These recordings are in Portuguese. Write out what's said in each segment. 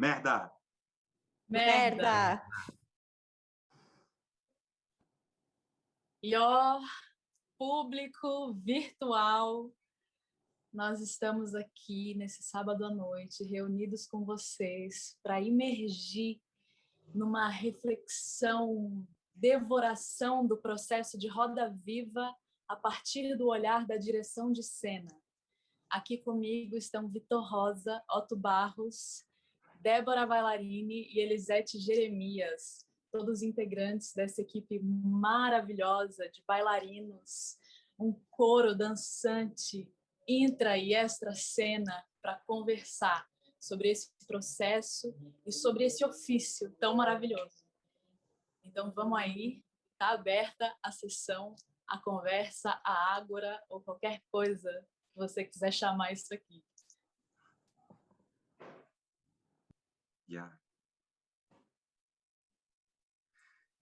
Merda! Merda! E ó, público virtual, nós estamos aqui nesse sábado à noite, reunidos com vocês, para imergir numa reflexão, devoração do processo de roda viva a partir do olhar da direção de cena. Aqui comigo estão Vitor Rosa, Otto Barros, Débora Bailarini e Elisete Jeremias, todos integrantes dessa equipe maravilhosa de bailarinos, um coro dançante, intra e extra cena para conversar sobre esse processo e sobre esse ofício tão maravilhoso. Então vamos aí, está aberta a sessão, a conversa, a ágora ou qualquer coisa que você quiser chamar isso aqui.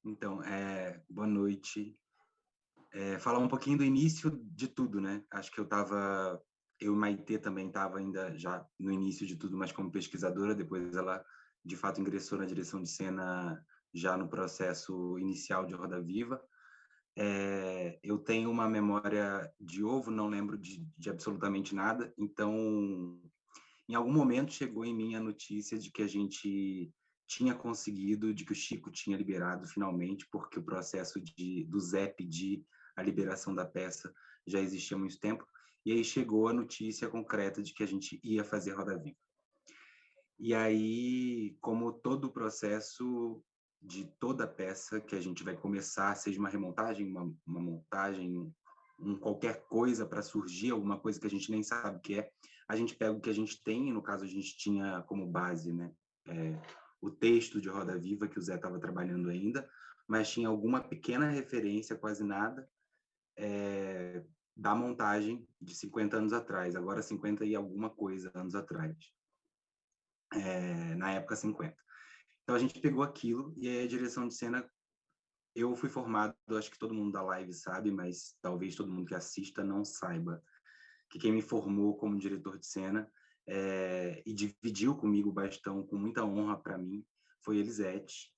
Então, é, boa noite. É, falar um pouquinho do início de tudo, né? Acho que eu estava, eu e Maitê também estava ainda já no início de tudo, mas como pesquisadora, depois ela de fato ingressou na direção de cena já no processo inicial de Roda Viva. É, eu tenho uma memória de ovo, não lembro de, de absolutamente nada, então em algum momento chegou em mim a notícia de que a gente tinha conseguido, de que o Chico tinha liberado finalmente, porque o processo de, do Zé pedir a liberação da peça já existia há muito tempo, e aí chegou a notícia concreta de que a gente ia fazer Roda Viva. E aí, como todo o processo de toda peça que a gente vai começar, seja uma remontagem, uma, uma montagem, um qualquer coisa para surgir, alguma coisa que a gente nem sabe o que é, a gente pega o que a gente tem, no caso a gente tinha como base né, é, o texto de Roda Viva que o Zé estava trabalhando ainda, mas tinha alguma pequena referência, quase nada, é, da montagem de 50 anos atrás, agora 50 e alguma coisa anos atrás, é, na época 50. Então a gente pegou aquilo e aí a direção de cena eu fui formado, acho que todo mundo da live sabe, mas talvez todo mundo que assista não saiba que quem me formou como diretor de cena é, e dividiu comigo o bastão com muita honra para mim foi Elisete.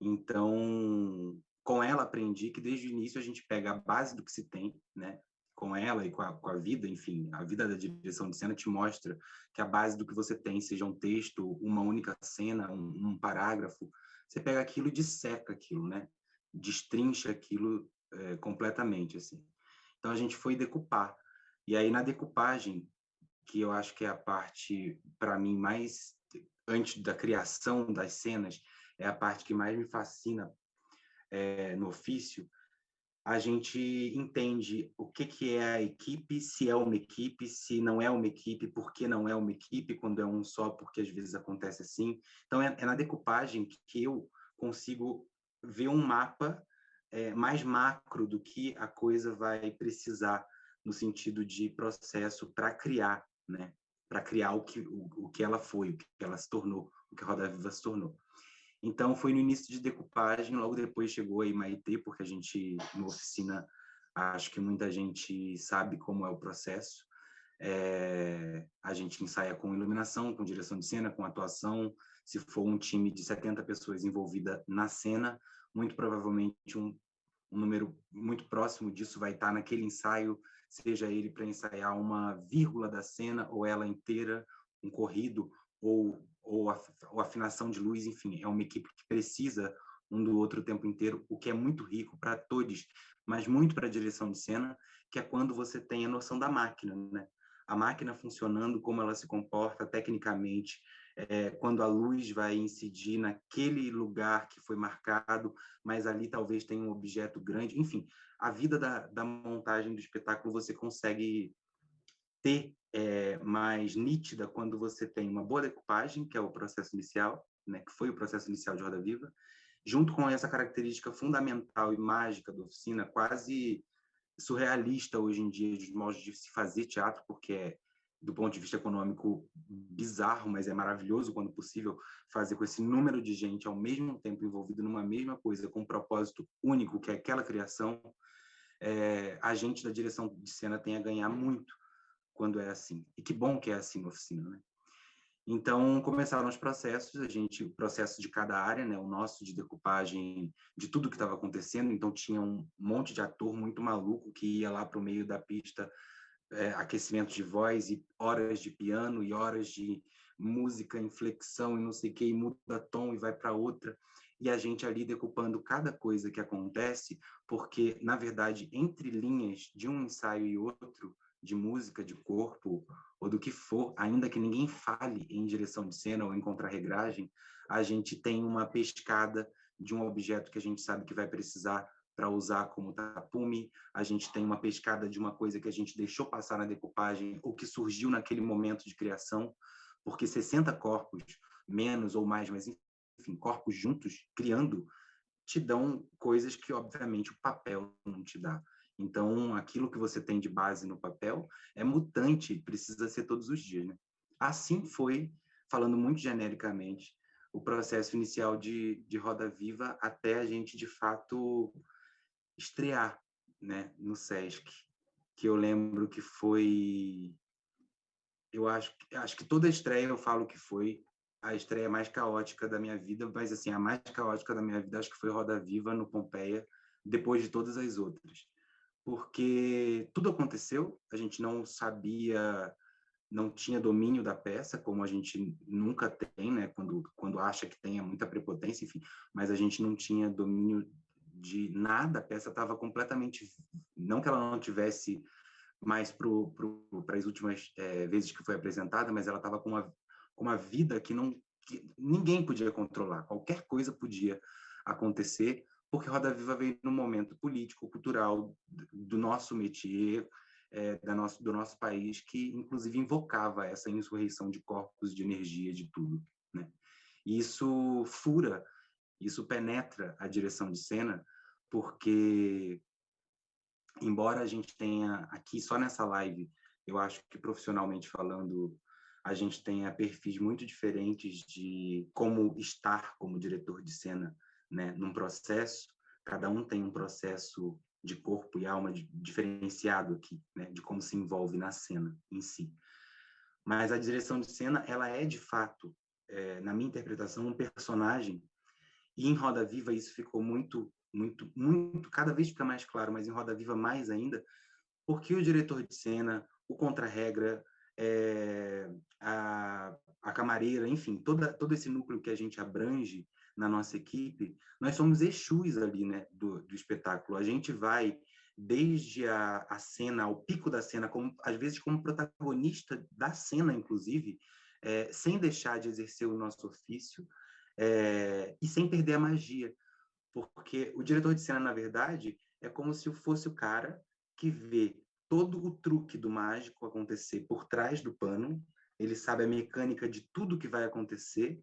Então, com ela aprendi que desde o início a gente pega a base do que se tem, né? Com ela e com a, com a vida, enfim, a vida da direção de cena te mostra que a base do que você tem, seja um texto, uma única cena, um, um parágrafo, você pega aquilo e disseca aquilo, né? Destrincha aquilo é, completamente, assim. Então a gente foi decupar e aí, na decupagem, que eu acho que é a parte, para mim, mais antes da criação das cenas, é a parte que mais me fascina é, no ofício, a gente entende o que, que é a equipe, se é uma equipe, se não é uma equipe, por que não é uma equipe, quando é um só, porque às vezes acontece assim. Então, é, é na decupagem que eu consigo ver um mapa é, mais macro do que a coisa vai precisar no sentido de processo para criar, né? Para criar o que, o, o, que ela foi, o que ela se tornou, o que a Roda Viva se tornou. Então, foi no início de decupagem, logo depois chegou a Maitê, porque a gente, na oficina, acho que muita gente sabe como é o processo. É, a gente ensaia com iluminação, com direção de cena, com atuação. Se for um time de 70 pessoas envolvida na cena, muito provavelmente um, um número muito próximo disso vai estar naquele ensaio seja ele para ensaiar uma vírgula da cena ou ela inteira, um corrido ou, ou, a, ou afinação de luz, enfim, é uma equipe que precisa um do outro o tempo inteiro, o que é muito rico para todos, mas muito para a direção de cena, que é quando você tem a noção da máquina, né? A máquina funcionando, como ela se comporta tecnicamente, é, quando a luz vai incidir naquele lugar que foi marcado, mas ali talvez tenha um objeto grande, enfim, a vida da, da montagem do espetáculo você consegue ter é, mais nítida quando você tem uma boa decupagem, que é o processo inicial, né, que foi o processo inicial de Roda Viva, junto com essa característica fundamental e mágica da oficina, quase surrealista hoje em dia, de modos de se fazer teatro, porque é, do ponto de vista econômico, bizarro, mas é maravilhoso quando possível fazer com esse número de gente ao mesmo tempo envolvido numa mesma coisa, com um propósito único, que é aquela criação, é, a gente da direção de cena tem a ganhar muito quando é assim. E que bom que é assim na oficina, né? Então, começaram os processos, a gente, o processo de cada área, né, o nosso de decupagem de tudo que estava acontecendo, então tinha um monte de ator muito maluco que ia lá para o meio da pista, é, aquecimento de voz e horas de piano e horas de música, inflexão e não sei o que, e muda tom e vai para outra, e a gente ali decupando cada coisa que acontece, porque, na verdade, entre linhas de um ensaio e outro, de música, de corpo, ou do que for, ainda que ninguém fale em direção de cena ou em contrarregragem, a gente tem uma pescada de um objeto que a gente sabe que vai precisar para usar como tapume, a gente tem uma pescada de uma coisa que a gente deixou passar na decupagem ou que surgiu naquele momento de criação, porque 60 corpos, menos ou mais, mas enfim, corpos juntos, criando, te dão coisas que, obviamente, o papel não te dá. Então, aquilo que você tem de base no papel é mutante, precisa ser todos os dias, né? Assim foi, falando muito genericamente, o processo inicial de, de Roda Viva até a gente, de fato, estrear né, no SESC, que eu lembro que foi... Eu acho, acho que toda estreia eu falo que foi a estreia mais caótica da minha vida, mas assim, a mais caótica da minha vida acho que foi Roda Viva no Pompeia, depois de todas as outras porque tudo aconteceu, a gente não sabia, não tinha domínio da peça, como a gente nunca tem, né? Quando, quando acha que tem, é muita prepotência, enfim, mas a gente não tinha domínio de nada, a peça estava completamente. Não que ela não tivesse mais para as últimas é, vezes que foi apresentada, mas ela estava com uma, com uma vida que não que ninguém podia controlar, qualquer coisa podia acontecer porque Roda Viva veio num momento político, cultural do nosso métier, é, da nosso, do nosso país, que inclusive invocava essa insurreição de corpos, de energia, de tudo. Né? E isso fura, isso penetra a direção de cena, porque, embora a gente tenha aqui, só nessa live, eu acho que profissionalmente falando, a gente tenha perfis muito diferentes de como estar como diretor de cena né, num processo, cada um tem um processo de corpo e alma diferenciado aqui, né, de como se envolve na cena em si. Mas a direção de cena, ela é de fato, é, na minha interpretação, um personagem. E em Roda Viva isso ficou muito, muito, muito, cada vez fica mais claro, mas em Roda Viva mais ainda, porque o diretor de cena, o contra-regra, é, a, a camareira, enfim, toda, todo esse núcleo que a gente abrange na nossa equipe, nós somos Exus ali, né, do, do espetáculo. A gente vai desde a, a cena, ao pico da cena, como, às vezes como protagonista da cena, inclusive, é, sem deixar de exercer o nosso ofício é, e sem perder a magia. Porque o diretor de cena, na verdade, é como se fosse o cara que vê todo o truque do mágico acontecer por trás do pano, ele sabe a mecânica de tudo que vai acontecer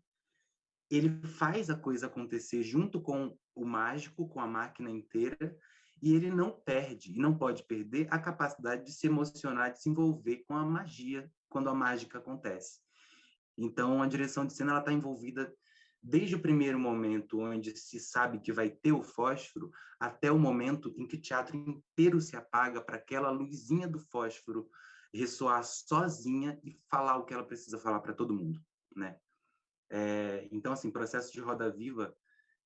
ele faz a coisa acontecer junto com o mágico, com a máquina inteira, e ele não perde, e não pode perder, a capacidade de se emocionar, de se envolver com a magia, quando a mágica acontece. Então, a direção de cena está envolvida desde o primeiro momento, onde se sabe que vai ter o fósforo, até o momento em que o teatro inteiro se apaga para aquela luzinha do fósforo ressoar sozinha e falar o que ela precisa falar para todo mundo, né? É, então, assim, processo de roda viva,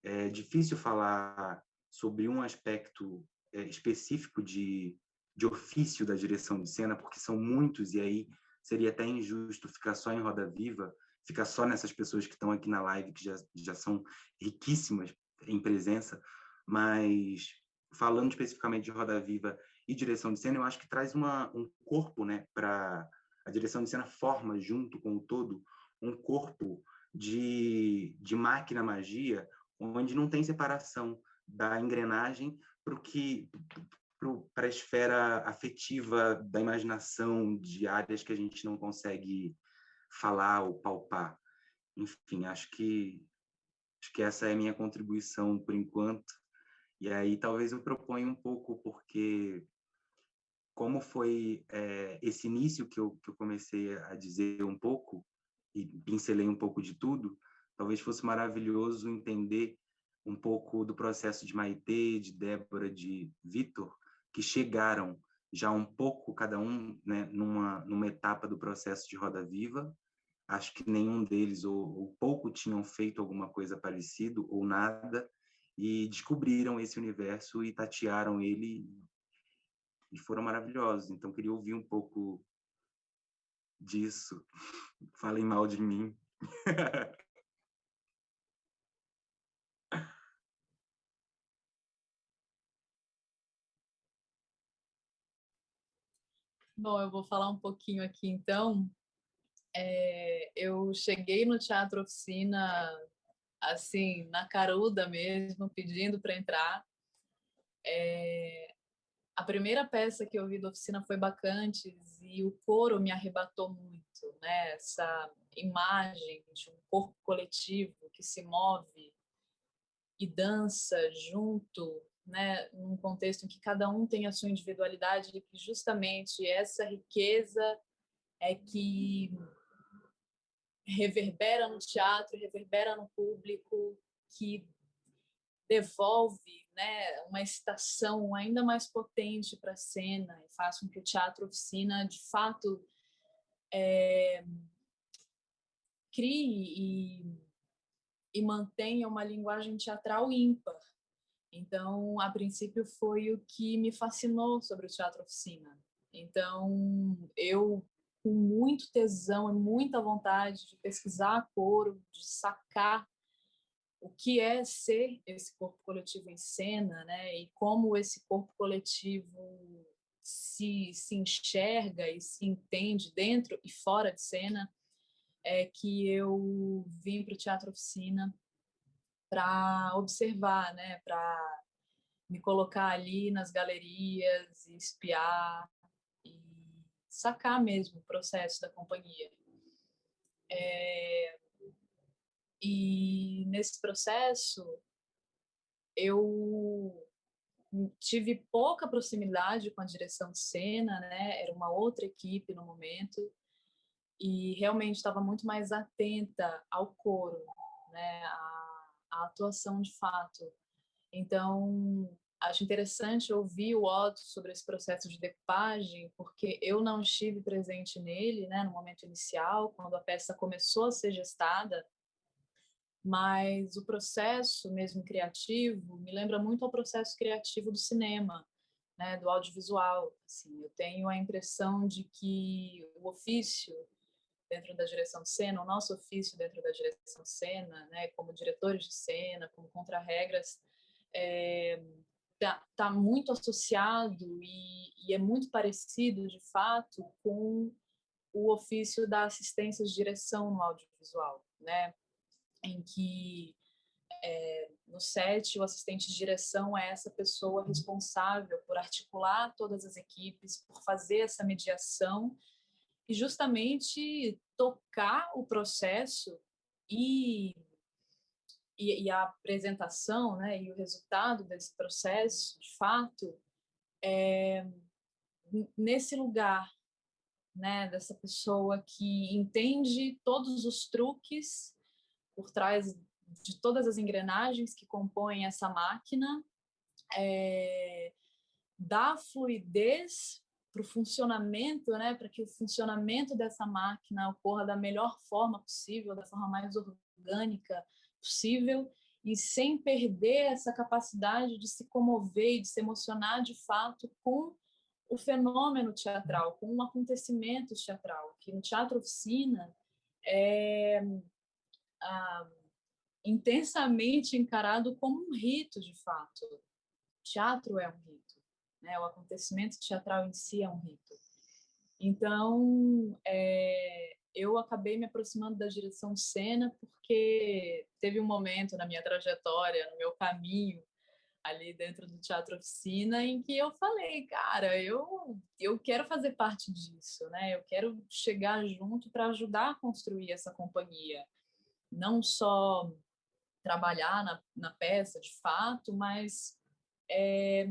é difícil falar sobre um aspecto é, específico de, de ofício da direção de cena, porque são muitos, e aí seria até injusto ficar só em roda viva, ficar só nessas pessoas que estão aqui na live, que já, já são riquíssimas em presença, mas falando especificamente de roda viva e direção de cena, eu acho que traz uma, um corpo, né, para a direção de cena forma junto com o todo um corpo de, de máquina magia, onde não tem separação da engrenagem para que para a esfera afetiva da imaginação de áreas que a gente não consegue falar ou palpar. Enfim, acho que acho que essa é a minha contribuição por enquanto. E aí talvez eu proponha um pouco porque como foi é, esse início que eu, que eu comecei a dizer um pouco, e pincelei um pouco de tudo, talvez fosse maravilhoso entender um pouco do processo de Maitê, de Débora, de Vitor, que chegaram já um pouco, cada um, né, numa, numa etapa do processo de Roda Viva, acho que nenhum deles ou, ou pouco tinham feito alguma coisa parecida ou nada e descobriram esse universo e tatearam ele e foram maravilhosos. Então queria ouvir um pouco disso. Falem mal de mim. Bom, eu vou falar um pouquinho aqui então. É, eu cheguei no Teatro Oficina, assim, na caruda mesmo, pedindo para entrar. É, a primeira peça que eu vi da oficina foi Bacantes e o coro me arrebatou muito, né? Essa imagem de um corpo coletivo que se move e dança junto né, num contexto em que cada um tem a sua individualidade e que justamente essa riqueza é que reverbera no teatro, reverbera no público, que devolve né, uma excitação ainda mais potente para a cena e faz com que o teatro oficina, de fato, é, crie e, e mantenha uma linguagem teatral ímpar, então, a princípio, foi o que me fascinou sobre o teatro oficina. Então, eu, com muito tesão e muita vontade de pesquisar coro, de sacar o que é ser esse corpo coletivo em cena, né? E como esse corpo coletivo se, se enxerga e se entende dentro e fora de cena, é que eu vim para o Teatro Oficina para observar, né, para me colocar ali nas galerias e espiar e sacar mesmo o processo da companhia. É, e nesse processo eu tive pouca proximidade com a direção de cena, né? Era uma outra equipe no momento e realmente estava muito mais atenta ao coro, né? A a atuação de fato. Então, acho interessante ouvir o Otto sobre esse processo de decupagem, porque eu não estive presente nele, né, no momento inicial, quando a peça começou a ser gestada, mas o processo mesmo criativo me lembra muito ao processo criativo do cinema, né, do audiovisual. Assim, eu tenho a impressão de que o ofício dentro da direção de cena, o nosso ofício dentro da direção de cena, né, como diretores de cena, como contra-regras, é, tá, tá, muito associado e, e, é muito parecido, de fato, com o ofício da assistência de direção no audiovisual, né, em que é, no set o assistente de direção é essa pessoa responsável por articular todas as equipes, por fazer essa mediação e justamente tocar o processo e, e, e, a apresentação né, e o resultado desse processo, de fato, é, nesse lugar né, dessa pessoa que entende todos os truques por trás de todas as engrenagens que compõem essa máquina, é, dá fluidez para o funcionamento, né, para que o funcionamento dessa máquina ocorra da melhor forma possível, da forma mais orgânica possível, e sem perder essa capacidade de se comover e de se emocionar de fato com o fenômeno teatral, com um acontecimento teatral, que no teatro oficina é ah, intensamente encarado como um rito de fato. O teatro é um rito né? O acontecimento teatral em si é um rito. Então, é, eu acabei me aproximando da direção cena porque teve um momento na minha trajetória, no meu caminho ali dentro do Teatro Oficina, em que eu falei, cara, eu, eu quero fazer parte disso, né? Eu quero chegar junto para ajudar a construir essa companhia. Não só trabalhar na, na peça, de fato, mas é,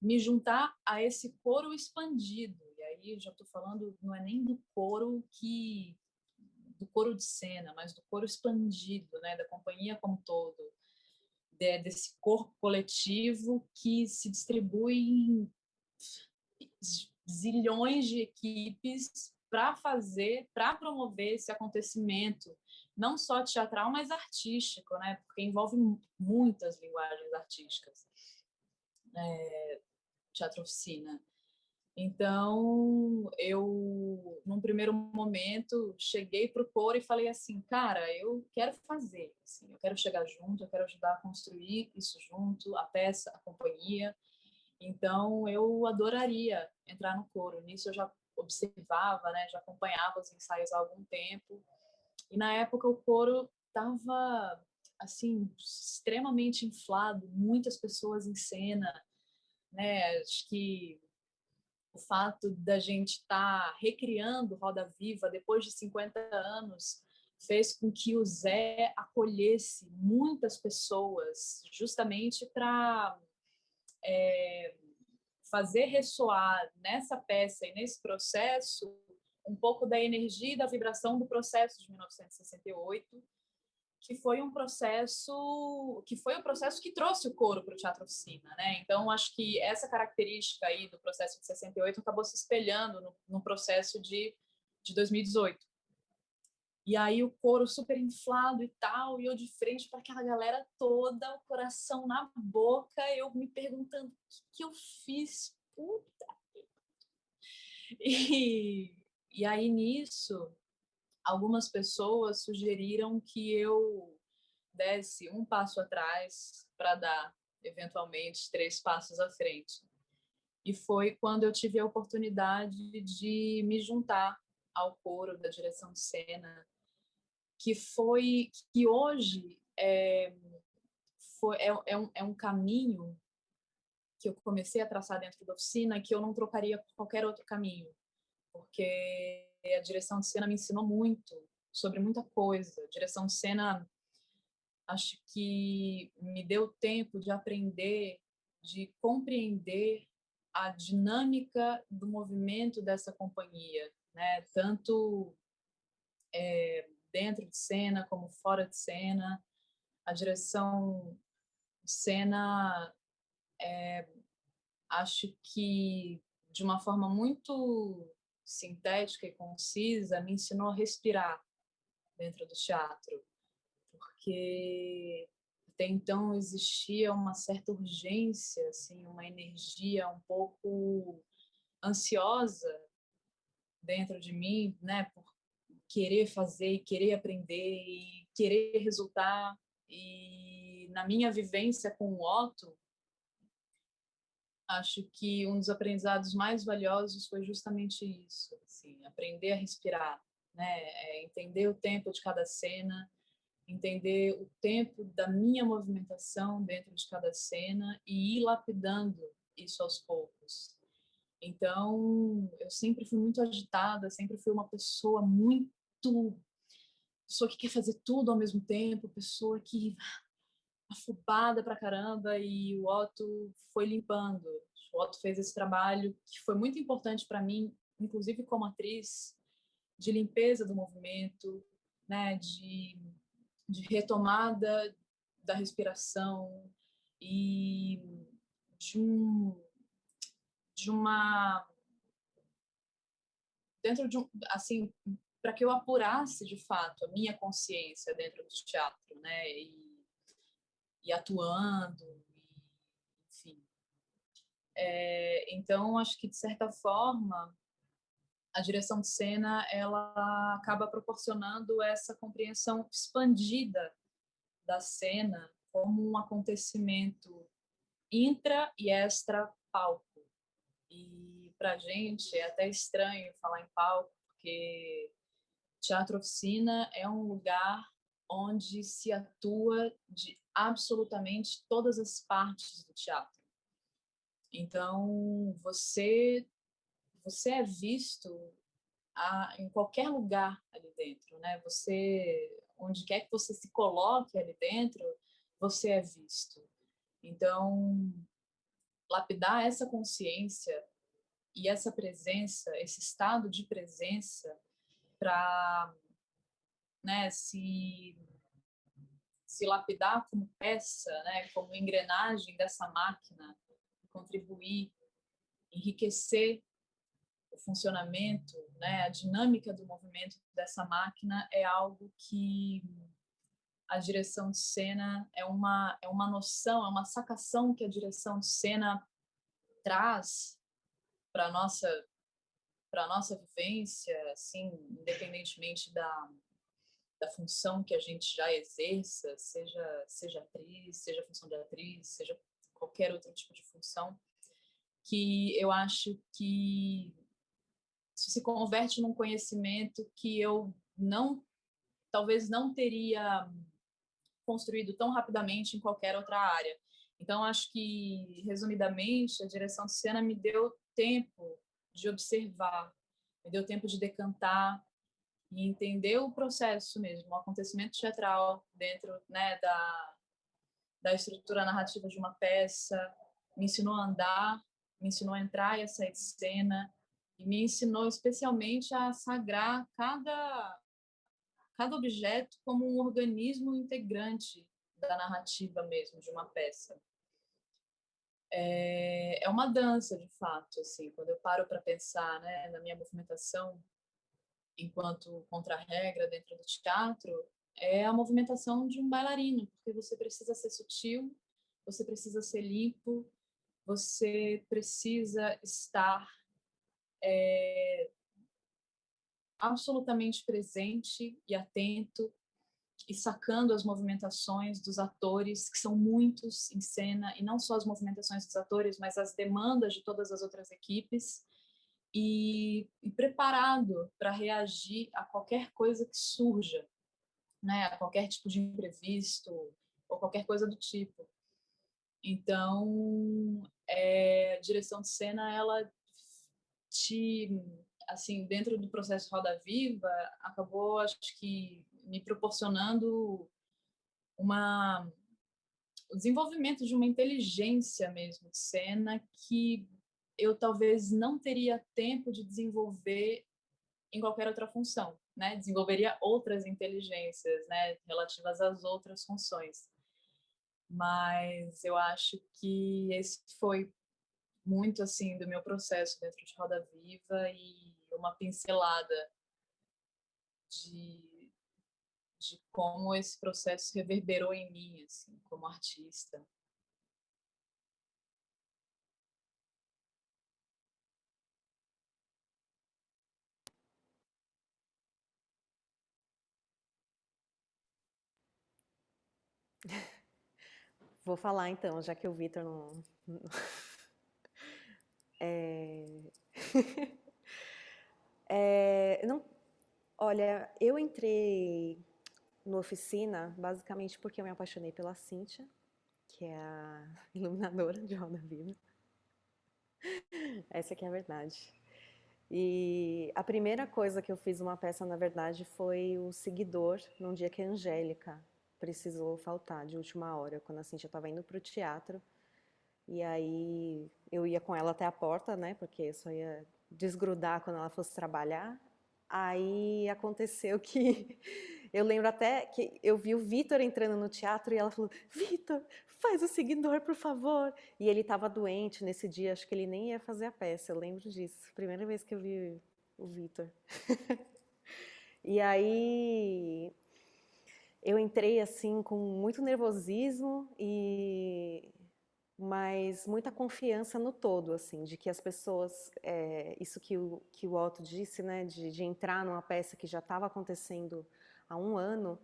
me juntar a esse coro expandido. E aí já estou falando, não é nem do coro que do coro de cena, mas do coro expandido, né, da companhia como todo, de, desse corpo coletivo que se distribui em zilhões de equipes para fazer, para promover esse acontecimento, não só teatral, mas artístico, né? Porque envolve muitas linguagens artísticas. É, teatro oficina. Então, eu, num primeiro momento, cheguei para o coro e falei assim, cara, eu quero fazer, assim, eu quero chegar junto, eu quero ajudar a construir isso junto, a peça, a companhia. Então, eu adoraria entrar no coro. Nisso eu já observava, né, já acompanhava os ensaios há algum tempo. E na época o coro estava assim extremamente inflado, muitas pessoas em cena, né? Acho que o fato da gente estar tá recriando Roda Viva depois de 50 anos fez com que o Zé acolhesse muitas pessoas justamente para é, fazer ressoar nessa peça e nesse processo um pouco da energia e da vibração do processo de 1968, que foi um processo que foi o processo que trouxe o coro para o teatro oficina, né? Então acho que essa característica aí do processo de 68 acabou se espelhando no, no processo de de 2018. E aí o coro super inflado e tal, e eu de frente para aquela galera toda, o coração na boca, eu me perguntando o que, que eu fiz, puta. E, e aí nisso, algumas pessoas sugeriram que eu desse um passo atrás para dar, eventualmente, três passos à frente. E foi quando eu tive a oportunidade de me juntar ao coro da direção de cena que foi que hoje é, foi, é, é, um, é um caminho que eu comecei a traçar dentro da oficina que eu não trocaria por qualquer outro caminho, porque a direção de cena me ensinou muito sobre muita coisa. A direção de cena acho que me deu tempo de aprender, de compreender a dinâmica do movimento dessa companhia, né? Tanto é, dentro de cena como fora de cena. A direção de cena, é, acho que de uma forma muito sintética e concisa, me ensinou a respirar dentro do teatro, porque até então existia uma certa urgência, assim, uma energia um pouco ansiosa dentro de mim, né, por querer fazer querer aprender e querer resultar. E na minha vivência com o Otto, acho que um dos aprendizados mais valiosos foi justamente isso, assim, aprender a respirar, né? É entender o tempo de cada cena, entender o tempo da minha movimentação dentro de cada cena e ir lapidando isso aos poucos. Então, eu sempre fui muito agitada, sempre fui uma pessoa muito pessoa que quer fazer tudo ao mesmo tempo, pessoa que afobada pra caramba e o Otto foi limpando. O Otto fez esse trabalho que foi muito importante para mim, inclusive como atriz, de limpeza do movimento, né, de, de retomada da respiração e de um de uma dentro de um assim para que eu apurasse de fato a minha consciência dentro do teatro, né? E, e atuando, e, enfim. É, então, acho que de certa forma a direção de cena ela acaba proporcionando essa compreensão expandida da cena como um acontecimento intra e extra palco. E para gente é até estranho falar em palco, porque Teatro Oficina é um lugar onde se atua de absolutamente todas as partes do teatro. Então, você você é visto a, em qualquer lugar ali dentro, né? Você onde quer que você se coloque ali dentro, você é visto. Então, lapidar essa consciência e essa presença, esse estado de presença para né, se, se lapidar como peça, né, como engrenagem dessa máquina, contribuir, enriquecer o funcionamento, né, a dinâmica do movimento dessa máquina é algo que a direção de cena é uma é uma noção, é uma sacação que a direção de cena traz para nossa para nossa vivência, assim, independentemente da da função que a gente já exerça, seja seja atriz, seja função de atriz, seja qualquer outro tipo de função, que eu acho que se converte num conhecimento que eu não talvez não teria construído tão rapidamente em qualquer outra área. Então, acho que, resumidamente, a direção de cena me deu tempo de observar, me deu tempo de decantar e entender o processo mesmo, o acontecimento teatral dentro né, da, da estrutura narrativa de uma peça, me ensinou a andar, me ensinou a entrar e sair de cena, e me ensinou especialmente a sagrar cada cada objeto como um organismo integrante da narrativa mesmo de uma peça. É, é uma dança, de fato, assim, quando eu paro para pensar né, na minha movimentação enquanto contra-regra dentro do teatro, é a movimentação de um bailarino, porque você precisa ser sutil, você precisa ser limpo, você precisa estar é, absolutamente presente e atento e sacando as movimentações dos atores, que são muitos em cena, e não só as movimentações dos atores, mas as demandas de todas as outras equipes, e, e preparado para reagir a qualquer coisa que surja, né, a qualquer tipo de imprevisto, ou qualquer coisa do tipo. Então, é, a direção de cena, ela te assim, dentro do processo Roda Viva, acabou, acho que, me proporcionando uma o desenvolvimento de uma inteligência mesmo de cena que eu talvez não teria tempo de desenvolver em qualquer outra função, né? Desenvolveria outras inteligências, né, relativas às outras funções. Mas eu acho que esse foi muito assim do meu processo dentro de Roda Viva e uma pincelada de, de como esse processo reverberou em mim, assim, como artista. Vou falar então, já que o Vitor não. É... É, não, olha, eu entrei no oficina basicamente porque eu me apaixonei pela Cíntia, que é a iluminadora de Roda Viva. Essa que é a verdade. E a primeira coisa que eu fiz uma peça, na verdade, foi o seguidor, num dia que a Angélica precisou faltar, de última hora, quando a Cíntia estava indo para o teatro. E aí eu ia com ela até a porta, né, porque só ia desgrudar quando ela fosse trabalhar. Aí aconteceu que eu lembro até que eu vi o Vitor entrando no teatro e ela falou: Vitor, faz o seguidor, por favor. E ele estava doente nesse dia, acho que ele nem ia fazer a peça, eu lembro disso. Primeira vez que eu vi o Vitor. e aí eu entrei assim com muito nervosismo e mas muita confiança no todo, assim, de que as pessoas, é, isso que o, que o Otto disse, né, de, de entrar numa peça que já estava acontecendo há um ano,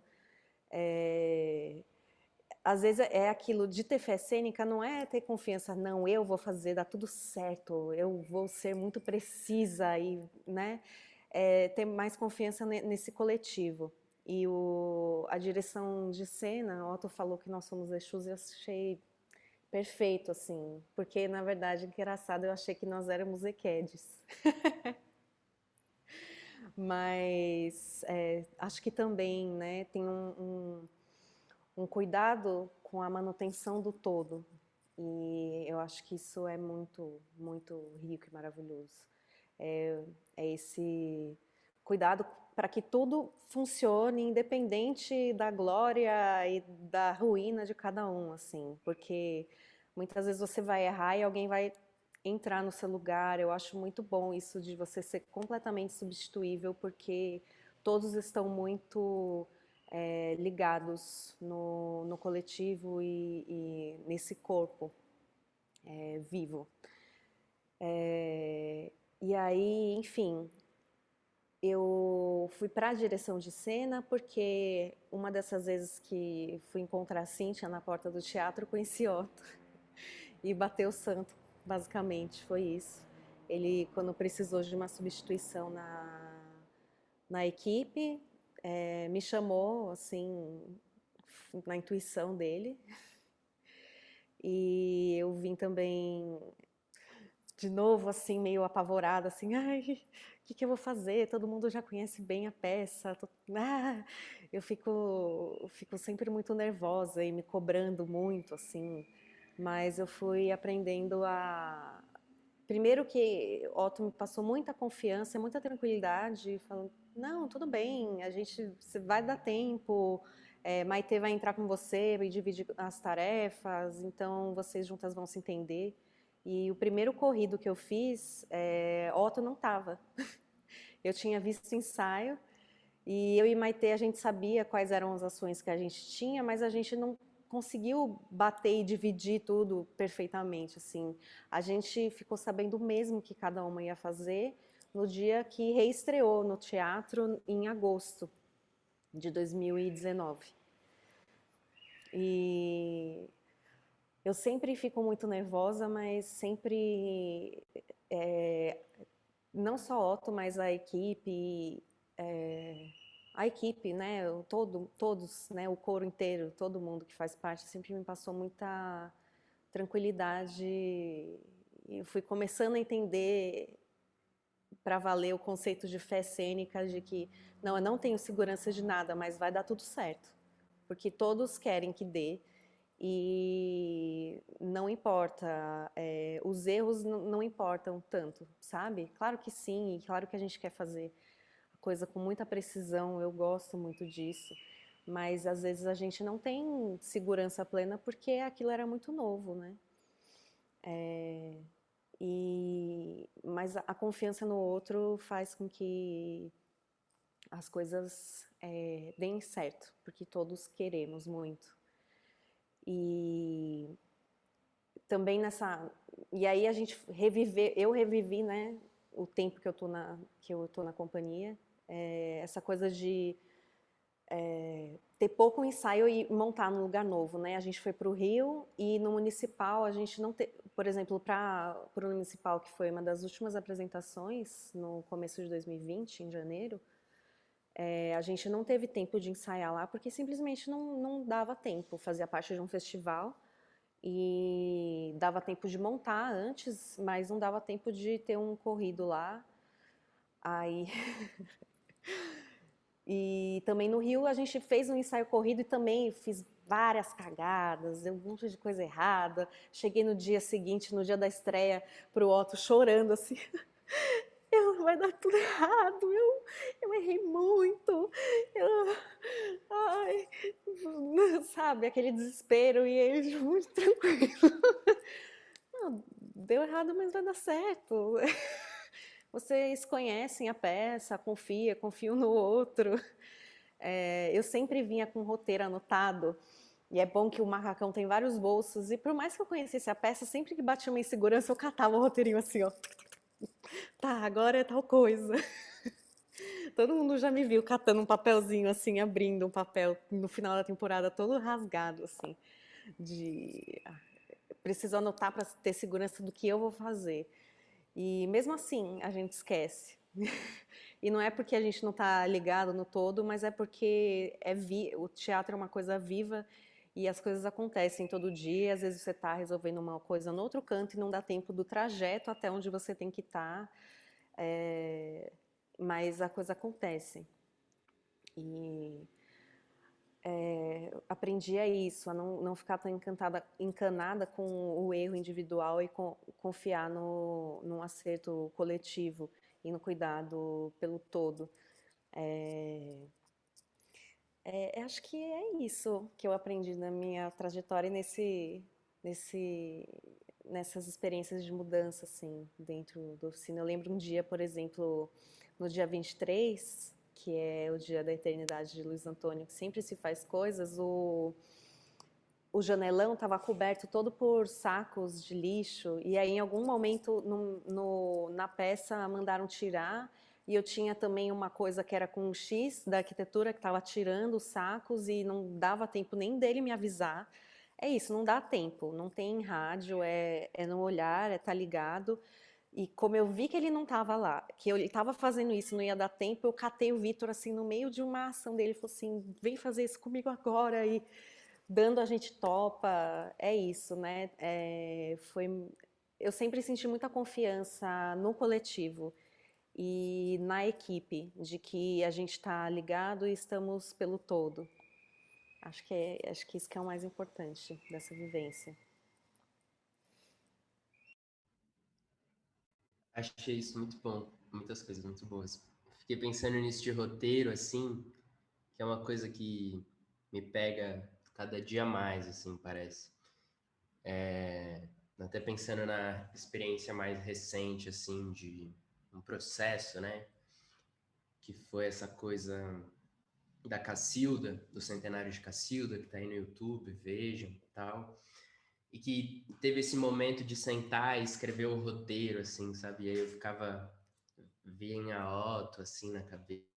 é, às vezes é aquilo de ter fé cênica, não é ter confiança, não, eu vou fazer, dá tudo certo, eu vou ser muito precisa, e, né, é, ter mais confiança nesse coletivo. E o, a direção de cena, Otto falou que nós somos Exus, eu achei perfeito, assim, porque na verdade, engraçado, eu achei que nós éramos equedes. Mas é, acho que também né, tem um, um, um, cuidado com a manutenção do todo. E eu acho que isso é muito, muito rico e maravilhoso. É, é esse cuidado para que tudo funcione independente da glória e da ruína de cada um, assim, porque muitas vezes você vai errar e alguém vai entrar no seu lugar. Eu acho muito bom isso de você ser completamente substituível, porque todos estão muito é, ligados no, no coletivo e, e, nesse corpo é, vivo. É, e aí, enfim, eu fui para a direção de cena porque uma dessas vezes que fui encontrar a Cíntia na porta do teatro, conheci Otto e bateu o santo, basicamente, foi isso. Ele, quando precisou de uma substituição na, na equipe, é, me chamou, assim, na intuição dele. E eu vim também, de novo, assim, meio apavorada, assim, ai, o que, que, eu vou fazer? Todo mundo já conhece bem a peça. Tô... Ah, eu fico, fico sempre muito nervosa e me cobrando muito, assim. Mas eu fui aprendendo a... Primeiro que Otto me passou muita confiança, muita tranquilidade, falando, não, tudo bem, a gente vai dar tempo, é, Maite vai entrar com você e dividir as tarefas, então vocês juntas vão se entender. E o primeiro corrido que eu fiz, é, Otto não estava. eu tinha visto o ensaio e eu e Maite a gente sabia quais eram as ações que a gente tinha, mas a gente não conseguiu bater e dividir tudo perfeitamente. Assim, a gente ficou sabendo mesmo que cada uma ia fazer no dia que reestreou no teatro em agosto de 2019. E eu sempre fico muito nervosa, mas sempre, é, não só Otto, mas a equipe, é, a equipe, né, todo, todos, né, o coro inteiro, todo mundo que faz parte, sempre me passou muita tranquilidade. Eu fui começando a entender para valer o conceito de fé cênica de que não, eu não tenho segurança de nada, mas vai dar tudo certo, porque todos querem que dê e não importa, é, os erros não importam tanto, sabe? Claro que sim, claro que a gente quer fazer a coisa com muita precisão, eu gosto muito disso, mas às vezes a gente não tem segurança plena porque aquilo era muito novo, né? É, e, mas a, confiança no outro faz com que as coisas é, deem certo, porque todos queremos muito. E também nessa... E aí a gente reviver, eu revivi, né, o tempo que eu tô na, que eu tô na companhia, é, essa coisa de é, ter pouco ensaio e montar num lugar novo, né? A gente foi para o Rio e no municipal a gente não te, por exemplo, para o municipal que foi uma das últimas apresentações no começo de 2020, em janeiro, é, a gente não teve tempo de ensaiar lá porque simplesmente não, não dava tempo, fazia parte de um festival e dava tempo de montar antes, mas não dava tempo de ter um corrido lá. Aí E também no Rio a gente fez um ensaio corrido e também fiz várias cagadas, deu um monte de coisa errada. Cheguei no dia seguinte, no dia da estreia, para o Otto chorando assim. Eu, vai dar tudo errado, eu, eu errei muito, eu, ai, sabe, aquele desespero e ele muito tranquilo. Não, deu errado, mas vai dar certo. Vocês conhecem a peça, confia, confiam no outro. É, eu sempre vinha com roteiro anotado, e é bom que o macacão tem vários bolsos, e por mais que eu conhecesse a peça, sempre que batia uma insegurança, eu catava o roteirinho assim, ó. Tá, agora é tal coisa. Todo mundo já me viu catando um papelzinho assim, abrindo um papel no final da temporada, todo rasgado, assim, de... Ah, preciso anotar para ter segurança do que eu vou fazer. E mesmo assim, a gente esquece. e não é porque a gente não está ligado no todo, mas é porque é vi o teatro é uma coisa viva e as coisas acontecem todo dia. Às vezes você está resolvendo uma coisa no outro canto e não dá tempo do trajeto até onde você tem que estar. Tá, é... Mas a coisa acontece. E é, aprendi a isso, a não, não ficar tão encantada, encanada com o erro individual e com, confiar no, no acerto coletivo e no cuidado pelo todo. É, é, acho que é isso que eu aprendi na minha trajetória nesse, nesse, nessas experiências de mudança, assim, dentro da oficina. Eu lembro um dia, por exemplo, no dia 23, que é o dia da eternidade de Luiz Antônio, que sempre se faz coisas, o, o janelão estava coberto todo por sacos de lixo, e aí em algum momento no, no, na peça mandaram tirar, e eu tinha também uma coisa que era com um X da arquitetura que estava tirando os sacos e não dava tempo nem dele me avisar. É isso, não dá tempo, não tem rádio, é, é no olhar, é tá ligado. E como eu vi que ele não estava lá, que ele estava fazendo isso, não ia dar tempo, eu catei o Vitor assim no meio de uma ação dele, falou assim, vem fazer isso comigo agora e dando a gente topa, é isso, né? É, foi, eu sempre senti muita confiança no coletivo e na equipe, de que a gente está ligado e estamos pelo todo. Acho que, é, acho que isso que é o mais importante dessa vivência. Achei isso muito bom, muitas coisas muito boas. Fiquei pensando nisso de roteiro, assim, que é uma coisa que me pega cada dia mais, assim, parece. É, até pensando na experiência mais recente, assim, de um processo, né? Que foi essa coisa da Cacilda, do centenário de Cacilda, que está aí no YouTube, vejam e tal e que teve esse momento de sentar e escrever o roteiro, assim, sabe? E aí eu ficava, vinha Otto, assim, na cabeça,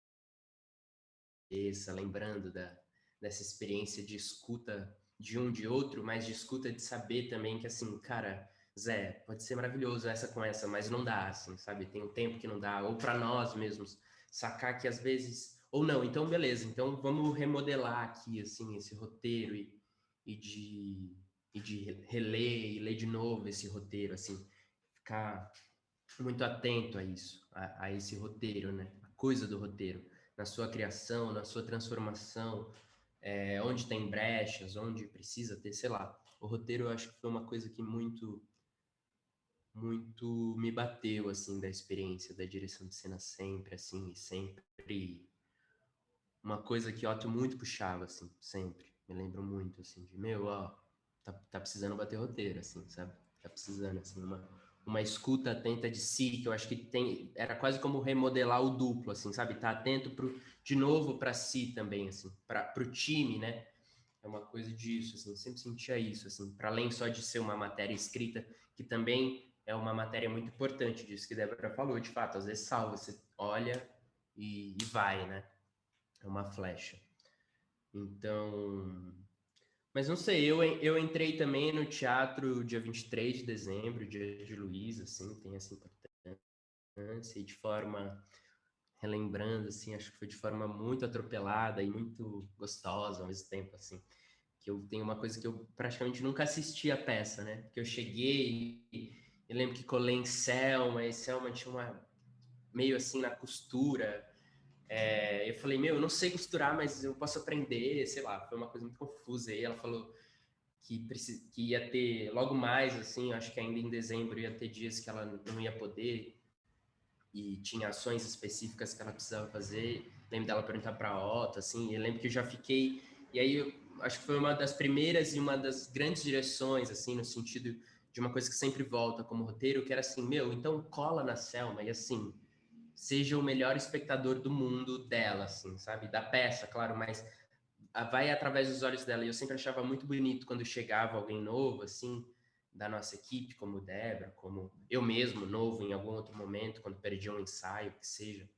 lembrando da, dessa experiência de escuta de um de outro, mas de escuta de saber também que, assim, cara, Zé, pode ser maravilhoso essa com essa, mas não dá, assim, sabe? Tem um tempo que não dá, ou para nós mesmos, sacar que às vezes, ou não, então beleza, então vamos remodelar aqui, assim, esse roteiro e, e de e de reler e ler de novo esse roteiro, assim, ficar muito atento a isso, a, a, esse roteiro, né? A coisa do roteiro, na sua criação, na sua transformação, é, onde tem brechas, onde precisa ter, sei lá. O roteiro eu acho que foi uma coisa que muito muito me bateu assim da experiência da direção de cena sempre assim sempre uma coisa que Otto muito puxava assim sempre me lembro muito assim de meu ó tá, tá precisando bater roteiro, assim, sabe? Tá precisando, assim, uma, uma escuta atenta de si, que eu acho que tem, era quase como remodelar o duplo, assim, sabe? Tá atento pro, de novo para si também, assim, para pro time, né? É uma coisa disso, assim, sempre sentia isso, assim, para além só de ser uma matéria escrita, que também é uma matéria muito importante disso que Débora falou, de fato, às vezes salva, você olha e, e vai, né? É uma flecha. Então, mas não sei, eu, eu entrei também no teatro dia 23 de dezembro, dia de Luiz, assim, tem essa importância, e de forma, relembrando, assim, acho que foi de forma muito atropelada e muito gostosa ao mesmo tempo, assim, que eu tenho uma coisa que eu praticamente nunca assisti a peça, né, que eu cheguei eu lembro que colei em Selma, e Selma tinha uma, meio assim, na costura, é, eu falei, meu, eu não sei costurar, mas eu posso aprender, sei lá, foi uma coisa muito confusa. E ela falou que, precis... que ia ter logo mais, assim, acho que ainda em dezembro ia ter dias que ela não ia poder e tinha ações específicas que ela precisava fazer. Lembro dela perguntar para a Otto, assim, e eu lembro que eu já fiquei. E aí eu acho que foi uma das primeiras e uma das grandes direções, assim, no sentido de uma coisa que sempre volta como roteiro, que era assim, meu, então cola na Selma, e assim seja o melhor espectador do mundo dela, assim, sabe? Da peça, claro, mas vai através dos olhos dela. E eu sempre achava muito bonito quando chegava alguém novo, assim, da nossa equipe, como Débora, como eu mesmo, novo em algum outro momento, quando perdi um ensaio, que seja,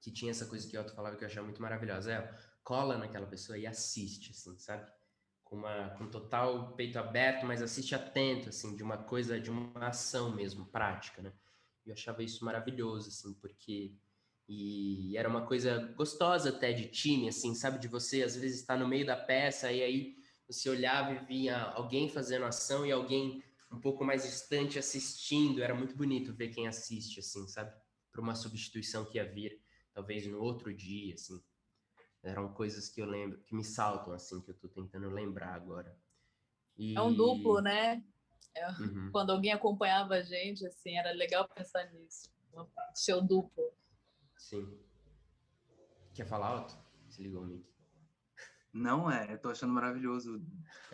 que tinha essa coisa que o Otto falava que eu achava muito maravilhosa. É, cola naquela pessoa e assiste, assim, sabe? Uma, com total peito aberto, mas assiste atento, assim, de uma coisa, de uma ação mesmo, prática, né? eu achava isso maravilhoso, assim, porque e era uma coisa gostosa até de time, assim, sabe? De você às vezes estar no meio da peça e aí você olhava e via alguém fazendo ação e alguém um pouco mais distante assistindo. Era muito bonito ver quem assiste, assim, sabe? Para uma substituição que ia vir, talvez no outro dia, assim. Eram coisas que eu lembro, que me saltam, assim, que eu tô tentando lembrar agora. E... É um duplo, né? É, uhum. Quando alguém acompanhava a gente, assim, era legal pensar nisso. Seu duplo. Sim. Quer falar alto? Se ligou o mic. Não é, tô achando maravilhoso.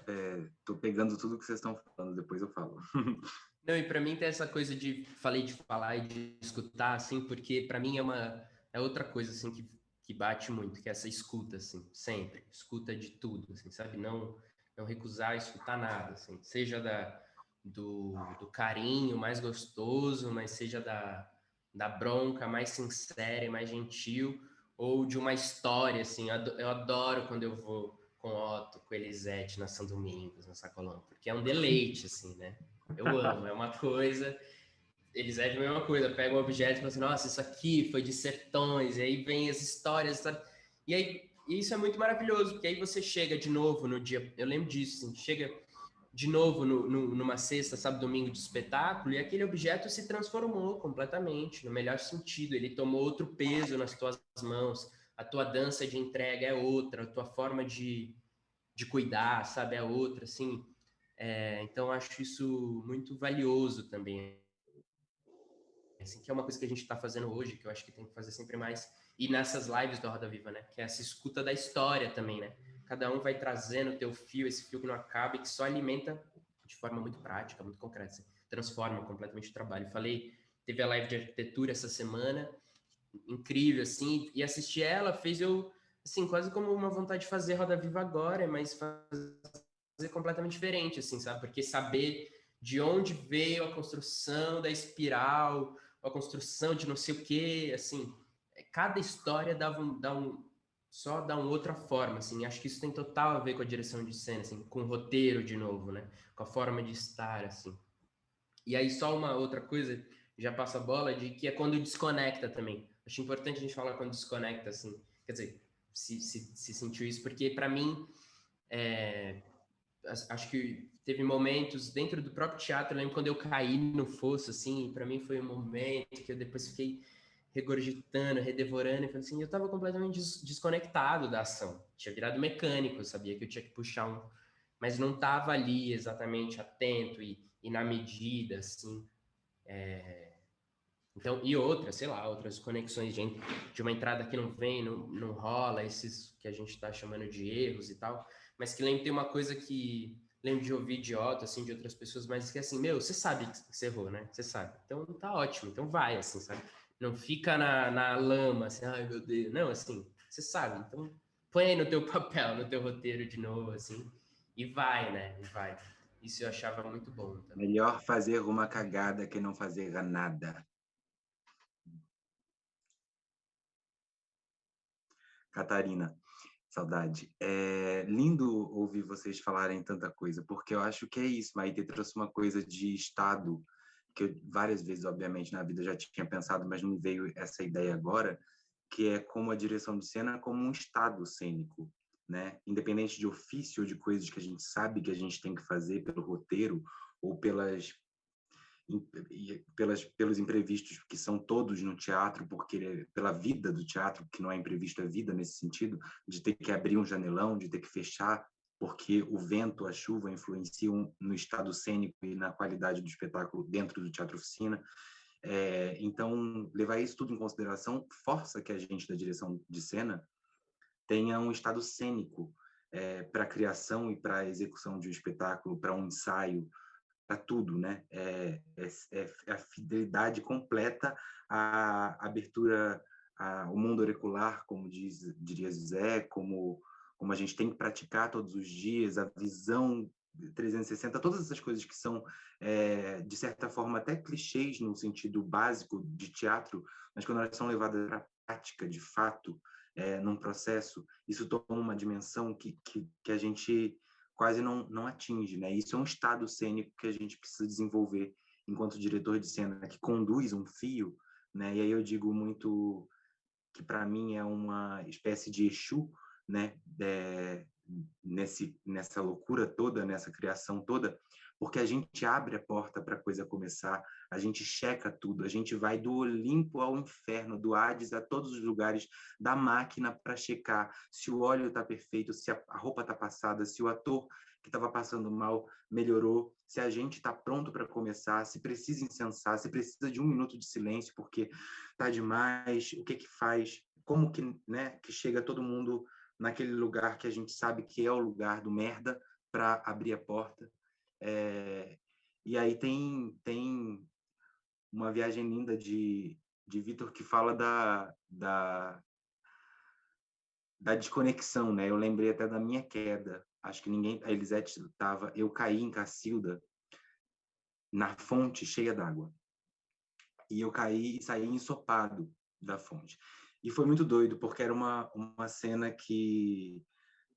É, tô pegando tudo que vocês estão falando, depois eu falo. Não, e para mim tem essa coisa de falei de falar e de escutar, assim, porque para mim é uma é outra coisa assim que, que bate muito, que é essa escuta, assim, sempre escuta de tudo, assim, sabe? Não não recusar escutar nada, assim, seja da do, do carinho mais gostoso, mas seja da, da bronca mais sincera e mais gentil, ou de uma história, assim, eu adoro quando eu vou com Otto, com Elisete na São Domingos, na Sacolão, porque é um deleite, assim, né? Eu amo, é uma coisa. Eles é a mesma coisa, pega um objeto e fala assim, nossa, isso aqui foi de sertões, e aí vem as histórias, sabe? E aí, isso é muito maravilhoso, porque aí você chega de novo no dia, eu lembro disso, assim, chega de novo no, no, numa sexta, sábado, domingo de espetáculo, e aquele objeto se transformou completamente, no melhor sentido, ele tomou outro peso nas tuas mãos, a tua dança de entrega é outra, a tua forma de, de cuidar, sabe, é outra, assim, é, então, acho isso muito valioso também. Assim, que é uma coisa que a gente está fazendo hoje, que eu acho que tem que fazer sempre mais. E nessas lives do Roda Viva, né? Que é essa escuta da história também, né? Cada um vai trazendo o teu fio, esse fio que não acaba e que só alimenta de forma muito prática, muito concreta. Assim, transforma completamente o trabalho. Falei, teve a live de arquitetura essa semana, incrível, assim, e assistir ela fez eu, assim, quase como uma vontade de fazer Roda Viva agora, mas fazer completamente diferente, assim, sabe? Porque saber de onde veio a construção da espiral, a construção de não sei o quê, assim, é, cada história dava um, dá um, só dá uma outra forma, assim, acho que isso tem total a ver com a direção de cena, assim, com o roteiro de novo, né? Com a forma de estar, assim. E aí só uma outra coisa, já passa a bola, de que é quando desconecta também. Acho importante a gente falar quando desconecta, assim, quer dizer, se, se, se sentiu isso, porque para mim, é, acho que teve momentos dentro do próprio teatro, eu lembro quando eu caí no fosso, assim, para mim foi um momento que eu depois fiquei regurgitando, redevorando, e falei assim, eu estava completamente des desconectado da ação, tinha virado mecânico, eu sabia que eu tinha que puxar um, mas não estava ali exatamente atento e, e na medida, assim, é... então, e outras, sei lá, outras conexões de, de uma entrada que não vem, não, não rola, esses que a gente está chamando de erros e tal, mas que lembro tem uma coisa que lembro de ouvir Otto, assim, de outras pessoas, mas que assim, meu, você sabe que você errou, né? Você sabe. Então tá ótimo, então vai, assim, sabe? Não fica na, na lama, assim, ai meu Deus. Não, assim, você sabe. Então põe aí no teu papel, no teu roteiro de novo, assim, e vai, né? E vai. Isso eu achava muito bom. Também. Melhor fazer uma cagada que não fazer nada. Catarina, Saudade. É lindo ouvir vocês falarem tanta coisa, porque eu acho que é isso. Maite trouxe uma coisa de estado, que eu várias vezes, obviamente, na vida já tinha pensado, mas não veio essa ideia agora, que é como a direção de cena como um estado cênico, né? Independente de ofício ou de coisas que a gente sabe que a gente tem que fazer pelo roteiro ou pelas pelas, pelos imprevistos que são todos no teatro, porque pela vida do teatro, que não é imprevisto a vida nesse sentido, de ter que abrir um janelão, de ter que fechar, porque o vento, a chuva influenciam no estado cênico e na qualidade do espetáculo dentro do teatro oficina. É, então, levar isso tudo em consideração força que a gente da direção de cena tenha um estado cênico é, para a criação e para a execução de um espetáculo, para um ensaio, para tudo, né? É, é, é, a fidelidade completa à abertura ao mundo auricular, como diz, diria Zé, como, como a gente tem que praticar todos os dias, a visão 360, todas essas coisas que são, é, de certa forma, até clichês no sentido básico de teatro, mas quando elas são levadas para a prática, de fato, é, num processo, isso toma uma dimensão que, que, que a gente quase não, não atinge, né? Isso é um estado cênico que a gente precisa desenvolver enquanto diretor de cena, que conduz um fio, né? E aí eu digo muito que para mim é uma espécie de Exu, né? É, nesse, nessa loucura toda, nessa criação toda, porque a gente abre a porta para a coisa começar, a gente checa tudo, a gente vai do Olimpo ao inferno, do Hades a todos os lugares da máquina para checar se o óleo está perfeito, se a roupa está passada, se o ator que estava passando mal melhorou, se a gente está pronto para começar, se precisa incensar, se precisa de um minuto de silêncio porque tá demais, o que que faz, como que, né, que chega todo mundo naquele lugar que a gente sabe que é o lugar do merda para abrir a porta. É, e aí tem tem uma viagem linda de de Vitor que fala da, da da desconexão, né? Eu lembrei até da minha queda. Acho que ninguém, a Elisete estava, eu caí em Cacilda na fonte cheia d'água. E eu caí e saí ensopado da fonte. E foi muito doido, porque era uma, uma cena que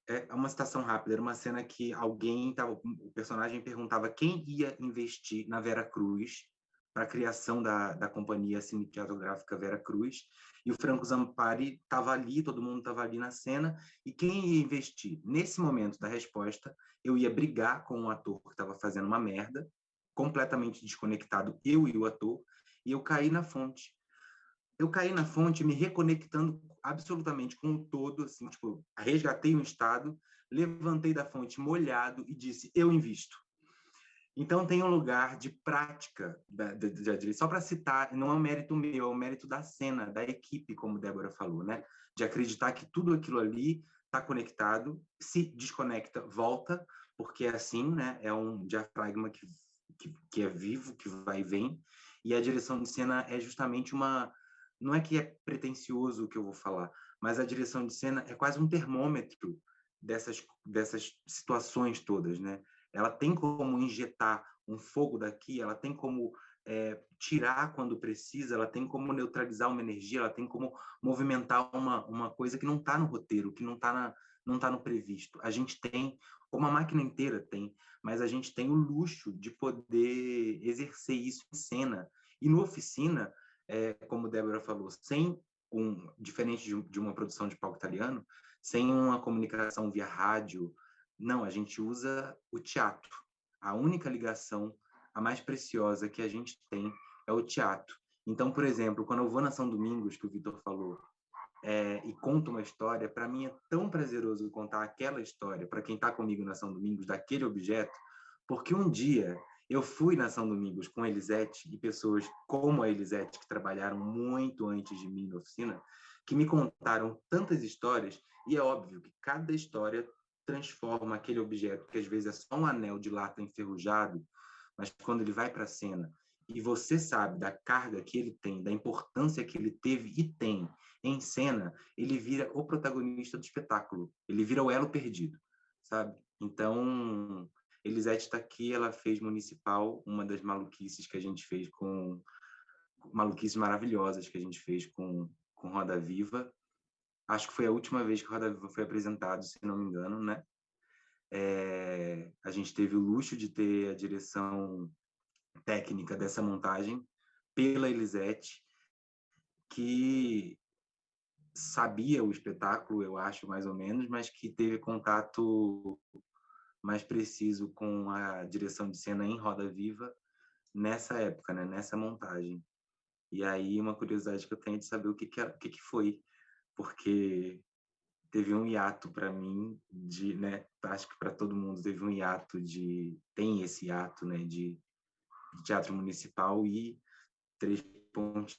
é uma citação rápida, era uma cena que alguém tava, o personagem perguntava quem ia investir na Vera Cruz para a criação da, da companhia cinematográfica Vera Cruz, e o Franco Zampari estava ali, todo mundo estava ali na cena, e quem ia investir? Nesse momento da resposta, eu ia brigar com um ator que estava fazendo uma merda, completamente desconectado, eu e o ator, e eu caí na fonte. Eu caí na fonte me reconectando absolutamente com o todo, assim, tipo, resgatei um estado, levantei da fonte molhado e disse, eu invisto. Então tem um lugar de prática da, da, da só para citar, não é um mérito meu, é um mérito da cena, da equipe, como Débora falou, né? De acreditar que tudo aquilo ali está conectado, se desconecta, volta, porque é assim, né? É um diafragma que, que, que é vivo, que vai e vem, e a direção de cena é justamente uma, não é que é pretencioso o que eu vou falar, mas a direção de cena é quase um termômetro dessas dessas situações todas, né? Ela tem como injetar um fogo daqui, ela tem como é, tirar quando precisa, ela tem como neutralizar uma energia, ela tem como movimentar uma, uma coisa que não está no roteiro, que não está não tá no previsto. A gente tem, como a máquina inteira tem, mas a gente tem o luxo de poder exercer isso em cena. E no oficina, é, como Débora falou, sem um, diferente de, de uma produção de palco italiano, sem uma comunicação via rádio, não, a gente usa o teatro. A única ligação, a mais preciosa que a gente tem é o teatro. Então, por exemplo, quando eu vou na São Domingos, que o Vitor falou, é, e conto uma história, para mim é tão prazeroso contar aquela história para quem está comigo na São Domingos, daquele objeto, porque um dia eu fui na São Domingos com a Elisete e pessoas como a Elisete, que trabalharam muito antes de mim na oficina, que me contaram tantas histórias, e é óbvio que cada história transforma aquele objeto, que às vezes é só um anel de lata enferrujado, mas quando ele vai para a cena e você sabe da carga que ele tem, da importância que ele teve e tem em cena, ele vira o protagonista do espetáculo, ele vira o elo perdido, sabe? Então, Elisete está aqui, ela fez Municipal, uma das maluquices que a gente fez com... maluquices maravilhosas que a gente fez com, com Roda Viva, acho que foi a última vez que Roda Viva foi apresentado, se não me engano, né? É, a gente teve o luxo de ter a direção técnica dessa montagem pela Elisete, que sabia o espetáculo, eu acho, mais ou menos, mas que teve contato mais preciso com a direção de cena em Roda Viva nessa época, né? nessa montagem. E aí, uma curiosidade que eu tenho é de saber o que, que, o que, que foi porque teve um hiato para mim de, né, acho que para todo mundo teve um hiato de tem esse hiato, né, de, de teatro municipal e três pontos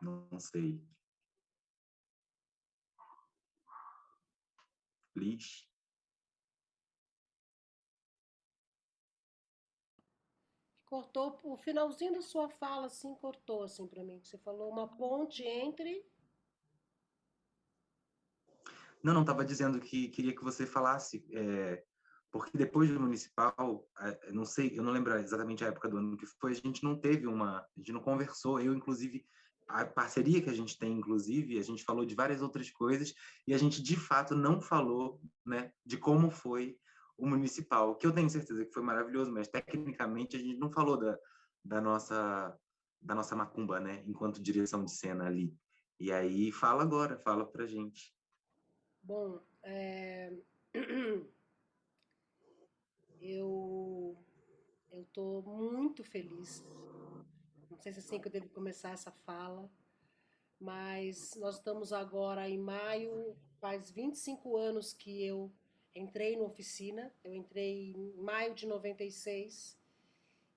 não sei. Liz? Cortou o finalzinho da sua fala, assim, cortou, assim, para mim. Você falou uma ponte entre... Não, não, estava dizendo que queria que você falasse, é, porque depois do municipal, não sei, eu não lembro exatamente a época do ano que foi, a gente não teve uma, a gente não conversou, eu, inclusive, a parceria que a gente tem, inclusive, a gente falou de várias outras coisas, e a gente, de fato, não falou, né, de como foi o municipal, que eu tenho certeza que foi maravilhoso, mas tecnicamente a gente não falou da, da nossa da nossa macumba, né, enquanto direção de cena ali. E aí fala agora, fala pra gente. Bom, é... eu eu tô muito feliz. Não sei se é assim que eu devo começar essa fala, mas nós estamos agora em maio, faz 25 anos que eu entrei na oficina, eu entrei em maio de 96,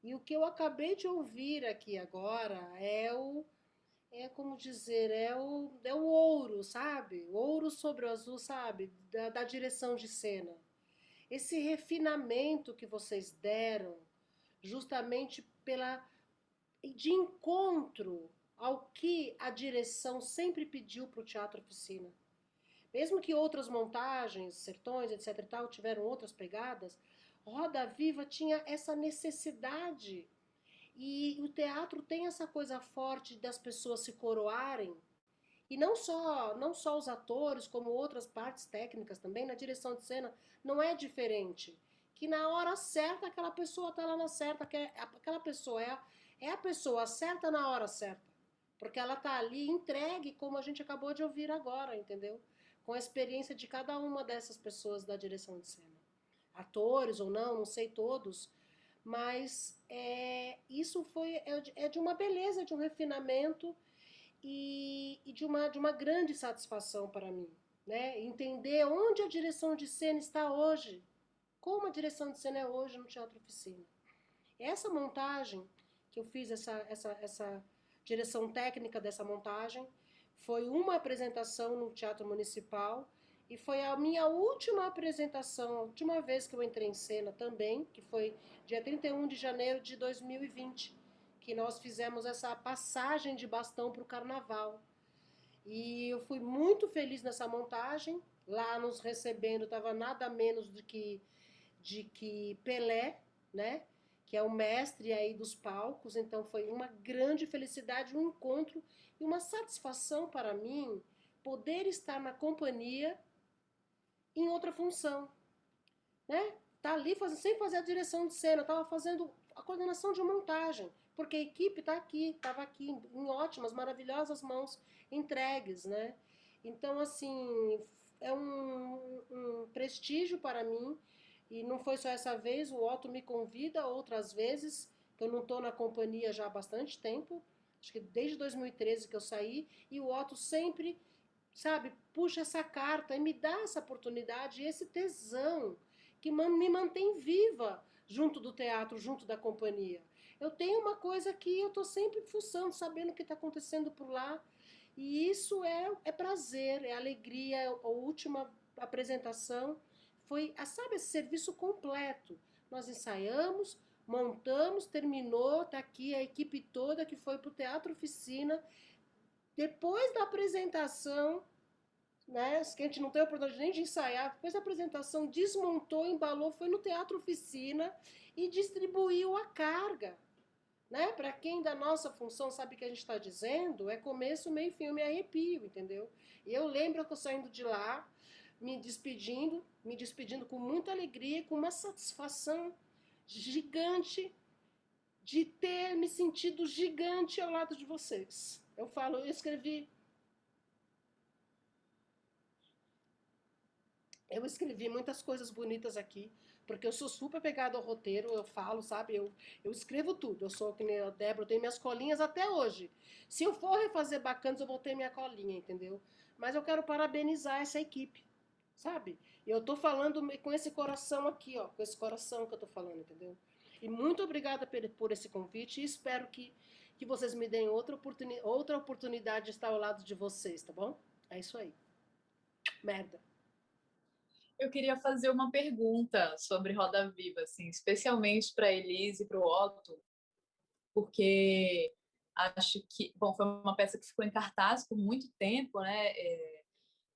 e o que eu acabei de ouvir aqui agora é o, é como dizer, é o, é o ouro, sabe? Ouro sobre o azul, sabe? Da, da direção de cena. Esse refinamento que vocês deram, justamente pela de encontro ao que a direção sempre pediu para o Teatro Oficina. Mesmo que outras montagens, sertões, etc tal, tiveram outras pegadas, Roda Viva tinha essa necessidade e o teatro tem essa coisa forte das pessoas se coroarem. E não só, não só os atores, como outras partes técnicas também, na direção de cena, não é diferente. Que na hora certa, aquela pessoa está lá na certa, que é, aquela pessoa é é a pessoa certa na hora certa. Porque ela está ali entregue, como a gente acabou de ouvir agora, entendeu? Com a experiência de cada uma dessas pessoas da direção de cena. Atores ou não, não sei todos, mas é, isso foi é, é, de uma beleza, de um refinamento e, e, de, uma, de uma grande satisfação para mim. Né? Entender onde a direção de cena está hoje, como a direção de cena é hoje no Teatro Oficina. Essa montagem, que eu fiz essa, essa, essa direção técnica dessa montagem, foi uma apresentação no Teatro Municipal e foi a minha última apresentação, a última vez que eu entrei em cena também, que foi dia 31 de janeiro de 2020, que nós fizemos essa passagem de bastão para o carnaval. E eu fui muito feliz nessa montagem. Lá nos recebendo estava nada menos do que de que Pelé, né? Que é o mestre aí dos palcos. Então foi uma grande felicidade, um encontro e uma satisfação para mim poder estar na companhia em outra função, né? Tá ali fazendo, sem fazer a direção de cena, estava fazendo a coordenação de montagem, porque a equipe está aqui, estava aqui em ótimas, maravilhosas mãos entregues, né? Então, assim, é um, um prestígio para mim, e não foi só essa vez, o Otto me convida outras vezes, que eu não estou na companhia já há bastante tempo, acho que desde 2013 que eu saí, e o Otto sempre sabe, puxa essa carta e me dá essa oportunidade, esse tesão que me mantém viva junto do teatro, junto da companhia. Eu tenho uma coisa que eu estou sempre fuçando, sabendo o que está acontecendo por lá, e isso é, é prazer, é alegria. A última apresentação foi, sabe, esse serviço completo. Nós ensaiamos, montamos, terminou, está aqui a equipe toda que foi para o Teatro Oficina. Depois da apresentação, né, que a gente não teve a oportunidade nem de ensaiar, depois da apresentação, desmontou, embalou, foi no Teatro Oficina e distribuiu a carga. Né? Para quem da nossa função sabe o que a gente está dizendo, é começo, meio, fim, eu me arrepio, entendeu? E eu lembro que eu saindo de lá, me despedindo, me despedindo com muita alegria, com uma satisfação gigante de ter me sentido gigante ao lado de vocês. Eu falo, eu escrevi Eu escrevi muitas coisas bonitas aqui, porque eu sou super pegada ao roteiro, eu falo, sabe? Eu, eu escrevo tudo. Eu sou que nem a Débora, eu tenho minhas colinhas até hoje. Se eu for refazer bacanas, eu vou ter minha colinha, entendeu? Mas eu quero parabenizar essa equipe, sabe? Eu tô falando com esse coração aqui, ó, com esse coração que eu tô falando, entendeu? E muito obrigada por esse convite e espero que, que vocês me deem outra, oportuni outra oportunidade de estar ao lado de vocês, tá bom? É isso aí. Merda eu queria fazer uma pergunta sobre Roda Viva, assim, especialmente para Elise e para o Otto, porque acho que, bom, foi uma peça que ficou em cartaz por muito tempo, né? É,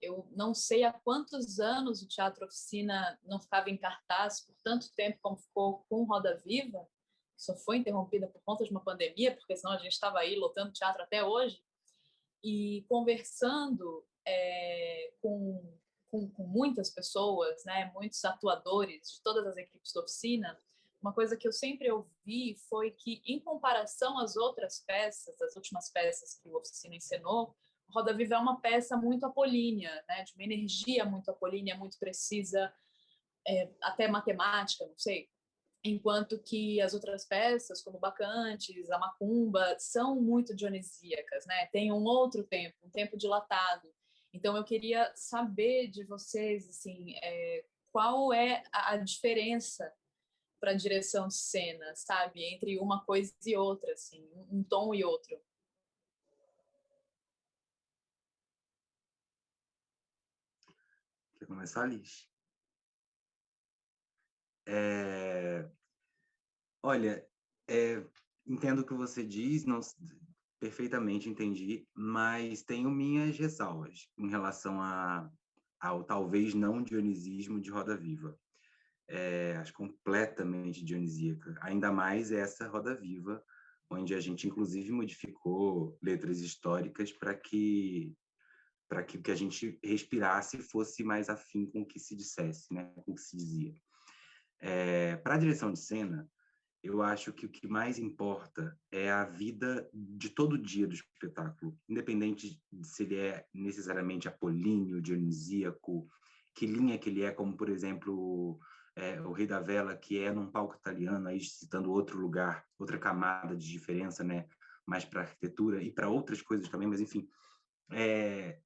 eu não sei há quantos anos o Teatro Oficina não ficava em cartaz por tanto tempo como ficou com Roda Viva, que só foi interrompida por conta de uma pandemia, porque senão a gente estava aí lotando teatro até hoje, e conversando é, com com, com muitas pessoas, né, muitos atuadores de todas as equipes da oficina, uma coisa que eu sempre ouvi foi que, em comparação às outras peças, as últimas peças que o Oficina encenou, Roda Viva é uma peça muito apolínea, né, de uma energia muito apolínea, muito precisa, é, até matemática, não sei. Enquanto que as outras peças, como Bacantes, a Macumba, são muito dionisíacas, né? Tem um outro tempo, um tempo dilatado. Então, eu queria saber de vocês, assim, é, qual é a diferença para a direção de cena, sabe? Entre uma coisa e outra, assim, um tom e outro. Quer começar, Liz? É... Olha, é... entendo o que você diz, não perfeitamente entendi, mas tenho minhas ressalvas em relação a, ao talvez não dionisismo de Roda Viva. É, acho completamente dionisíaca. Ainda mais essa Roda Viva, onde a gente inclusive modificou letras históricas para que para que o que a gente respirasse fosse mais afim com o que se dissesse, né, com o que se dizia. É, para a direção de cena, eu acho que o que mais importa é a vida de todo dia do espetáculo, independente de se ele é necessariamente apolíneo, dionisíaco, que linha que ele é, como, por exemplo, é, o Rei da Vela, que é num palco italiano, aí citando outro lugar, outra camada de diferença, né, mais para arquitetura e para outras coisas também, mas enfim, é,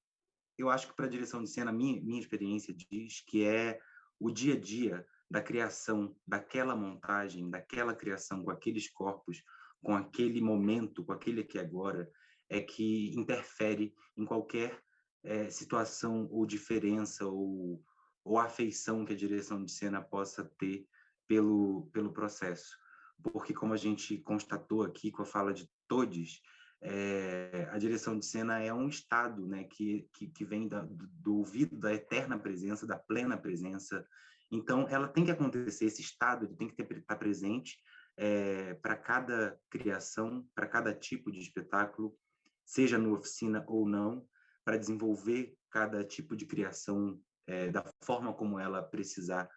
eu acho que para a direção de cena, minha, minha experiência diz que é o dia a dia da criação daquela montagem, daquela criação com aqueles corpos, com aquele momento, com aquele aqui agora, é que interfere em qualquer é, situação ou diferença ou, ou afeição que a direção de cena possa ter pelo, pelo processo. Porque, como a gente constatou aqui com a fala de todos, é, a direção de cena é um estado né, que, que, que vem da, do ouvido da eterna presença, da plena presença, então, ela tem que acontecer, esse estado ele tem que estar presente é, para cada criação, para cada tipo de espetáculo, seja no oficina ou não, para desenvolver cada tipo de criação é, da forma como ela precisar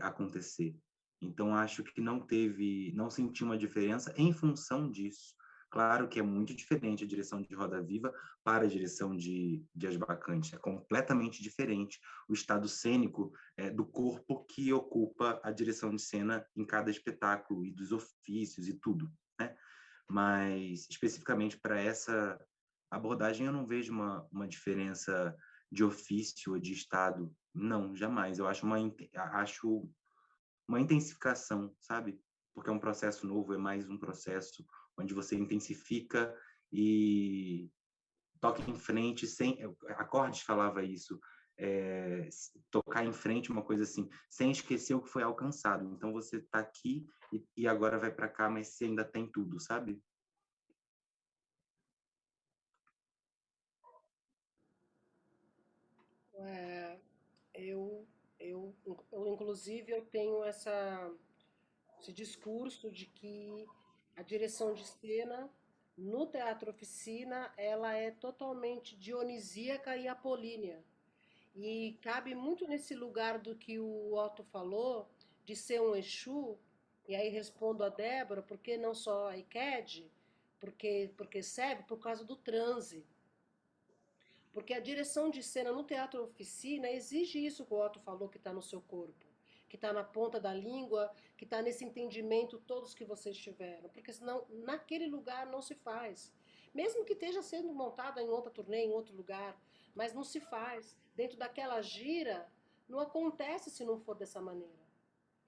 acontecer. Então, acho que não teve, não senti uma diferença em função disso. Claro que é muito diferente a direção de Roda Viva para a direção de, de As Bacantes. É completamente diferente o estado cênico é, do corpo que ocupa a direção de cena em cada espetáculo e dos ofícios e tudo. Né? Mas, especificamente para essa abordagem, eu não vejo uma, uma diferença de ofício ou de estado. Não, jamais. Eu acho uma, acho uma intensificação, sabe? Porque é um processo novo, é mais um processo onde você intensifica e toca em frente sem acordes falava isso é, tocar em frente uma coisa assim sem esquecer o que foi alcançado. Então você está aqui e, e, agora vai para cá mas você ainda tem tudo sabe? É, eu eu eu inclusive eu tenho essa esse discurso de que a direção de cena no teatro oficina ela é totalmente dionisíaca e apolínea. E cabe muito nesse lugar do que o Otto falou de ser um Exu e aí respondo a Débora porque não só a ICAD porque porque serve por causa do transe. Porque a direção de cena no teatro oficina exige isso que o Otto falou que está no seu corpo que está na ponta da língua, que está nesse entendimento todos que vocês tiveram, porque senão naquele lugar não se faz. Mesmo que esteja sendo montada em outra turnê, em outro lugar, mas não se faz. Dentro daquela gira, não acontece se não for dessa maneira.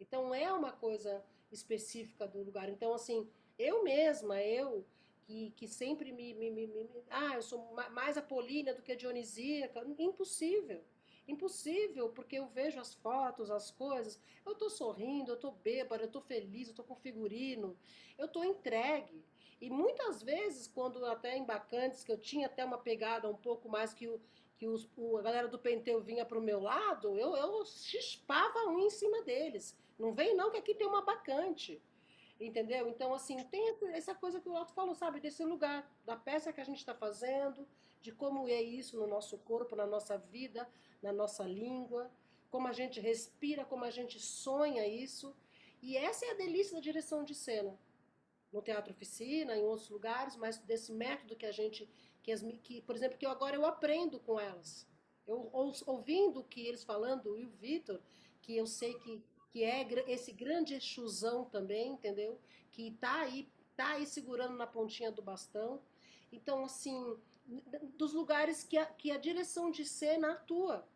Então é uma coisa específica do lugar. Então, assim, eu mesma, eu que, que sempre me, me, me, me Ah, eu sou mais apolínea do que a dionisíaca. Impossível. Impossível, porque eu vejo as fotos, as coisas, eu estou sorrindo, eu estou bêbada, eu estou feliz, eu estou com figurino, eu estou entregue. E muitas vezes, quando até em Bacantes, que eu tinha até uma pegada um pouco mais que, o, que os, o, a galera do Penteu vinha para o meu lado, eu, eu chispava um em cima deles. Não vem não, que aqui tem uma bacante. Entendeu? Então, assim, tem essa coisa que o Otto falou, sabe? Desse lugar, da peça que a gente está fazendo, de como é isso no nosso corpo, na nossa vida, na nossa língua, como a gente respira, como a gente sonha isso. E essa é a delícia da direção de cena. No teatro oficina, em outros lugares, mas desse método que a gente, que, as, que por exemplo, que eu, agora eu aprendo com elas. Eu ouvindo que eles falando, e o Vitor, que eu sei que, que é esse grande exusão também, entendeu? Que está aí, tá aí segurando na pontinha do bastão. Então, assim, dos lugares que a, que a direção de cena atua.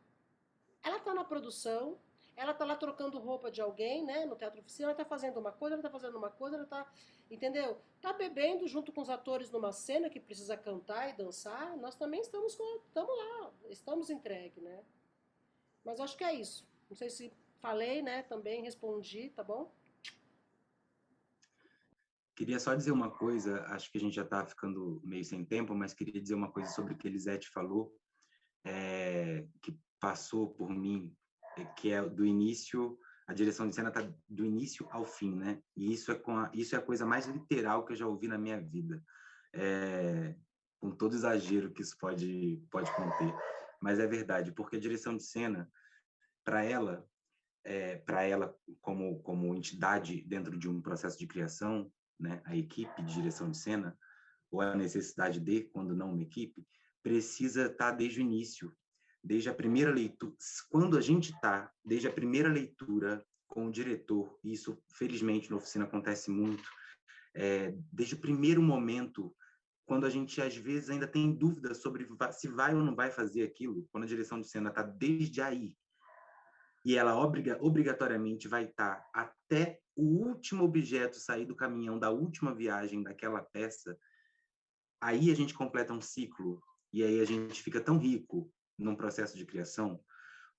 Ela está na produção, ela está lá trocando roupa de alguém, né, no teatro oficina, ela está fazendo uma coisa, ela está fazendo uma coisa, ela está, entendeu? Está bebendo junto com os atores numa cena que precisa cantar e dançar, nós também estamos, estamos lá, estamos entregue, né? Mas acho que é isso. Não sei se falei, né? Também respondi, tá bom? Queria só dizer uma coisa, acho que a gente já está ficando meio sem tempo, mas queria dizer uma coisa sobre o que Elisete falou, é, que passou por mim, é, que é do início, a direção de cena está do início ao fim, né? E isso é, com a, isso é a coisa mais literal que eu já ouvi na minha vida, é, com todo exagero que isso pode, pode conter. Mas é verdade, porque a direção de cena, para ela, é, para ela como, como entidade dentro de um processo de criação, né, a equipe de direção de cena, ou a necessidade de, quando não uma equipe, precisa estar tá desde o início, desde a primeira leitura. Quando a gente está, desde a primeira leitura com o diretor, e isso, felizmente, na oficina acontece muito, é, desde o primeiro momento, quando a gente, às vezes, ainda tem dúvidas sobre se vai ou não vai fazer aquilo, quando a direção de cena está desde aí, e ela obriga, obrigatoriamente vai estar até o último objeto sair do caminhão da última viagem daquela peça, aí a gente completa um ciclo e aí a gente fica tão rico num processo de criação,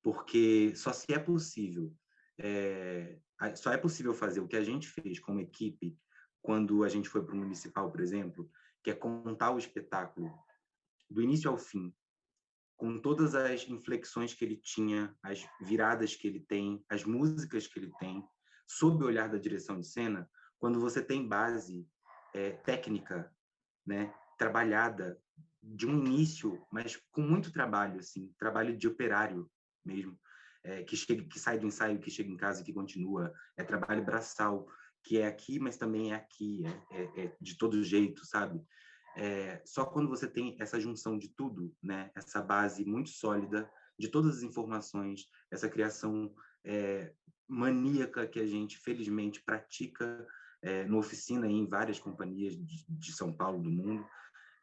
porque só se é possível, é, só é possível fazer o que a gente fez como equipe quando a gente foi para o municipal, por exemplo, que é contar o espetáculo do início ao fim, com todas as inflexões que ele tinha, as viradas que ele tem, as músicas que ele tem, sob o olhar da direção de cena, quando você tem base é, técnica, né, trabalhada de um início, mas com muito trabalho, assim, trabalho de operário mesmo, é, que chega, que sai do ensaio, que chega em casa e que continua, é trabalho braçal, que é aqui, mas também é aqui, é, é, é de todo jeito, sabe? É, só quando você tem essa junção de tudo, né, essa base muito sólida de todas as informações, essa criação é, maníaca que a gente, felizmente, pratica é, no oficina e em várias companhias de, de São Paulo, do mundo,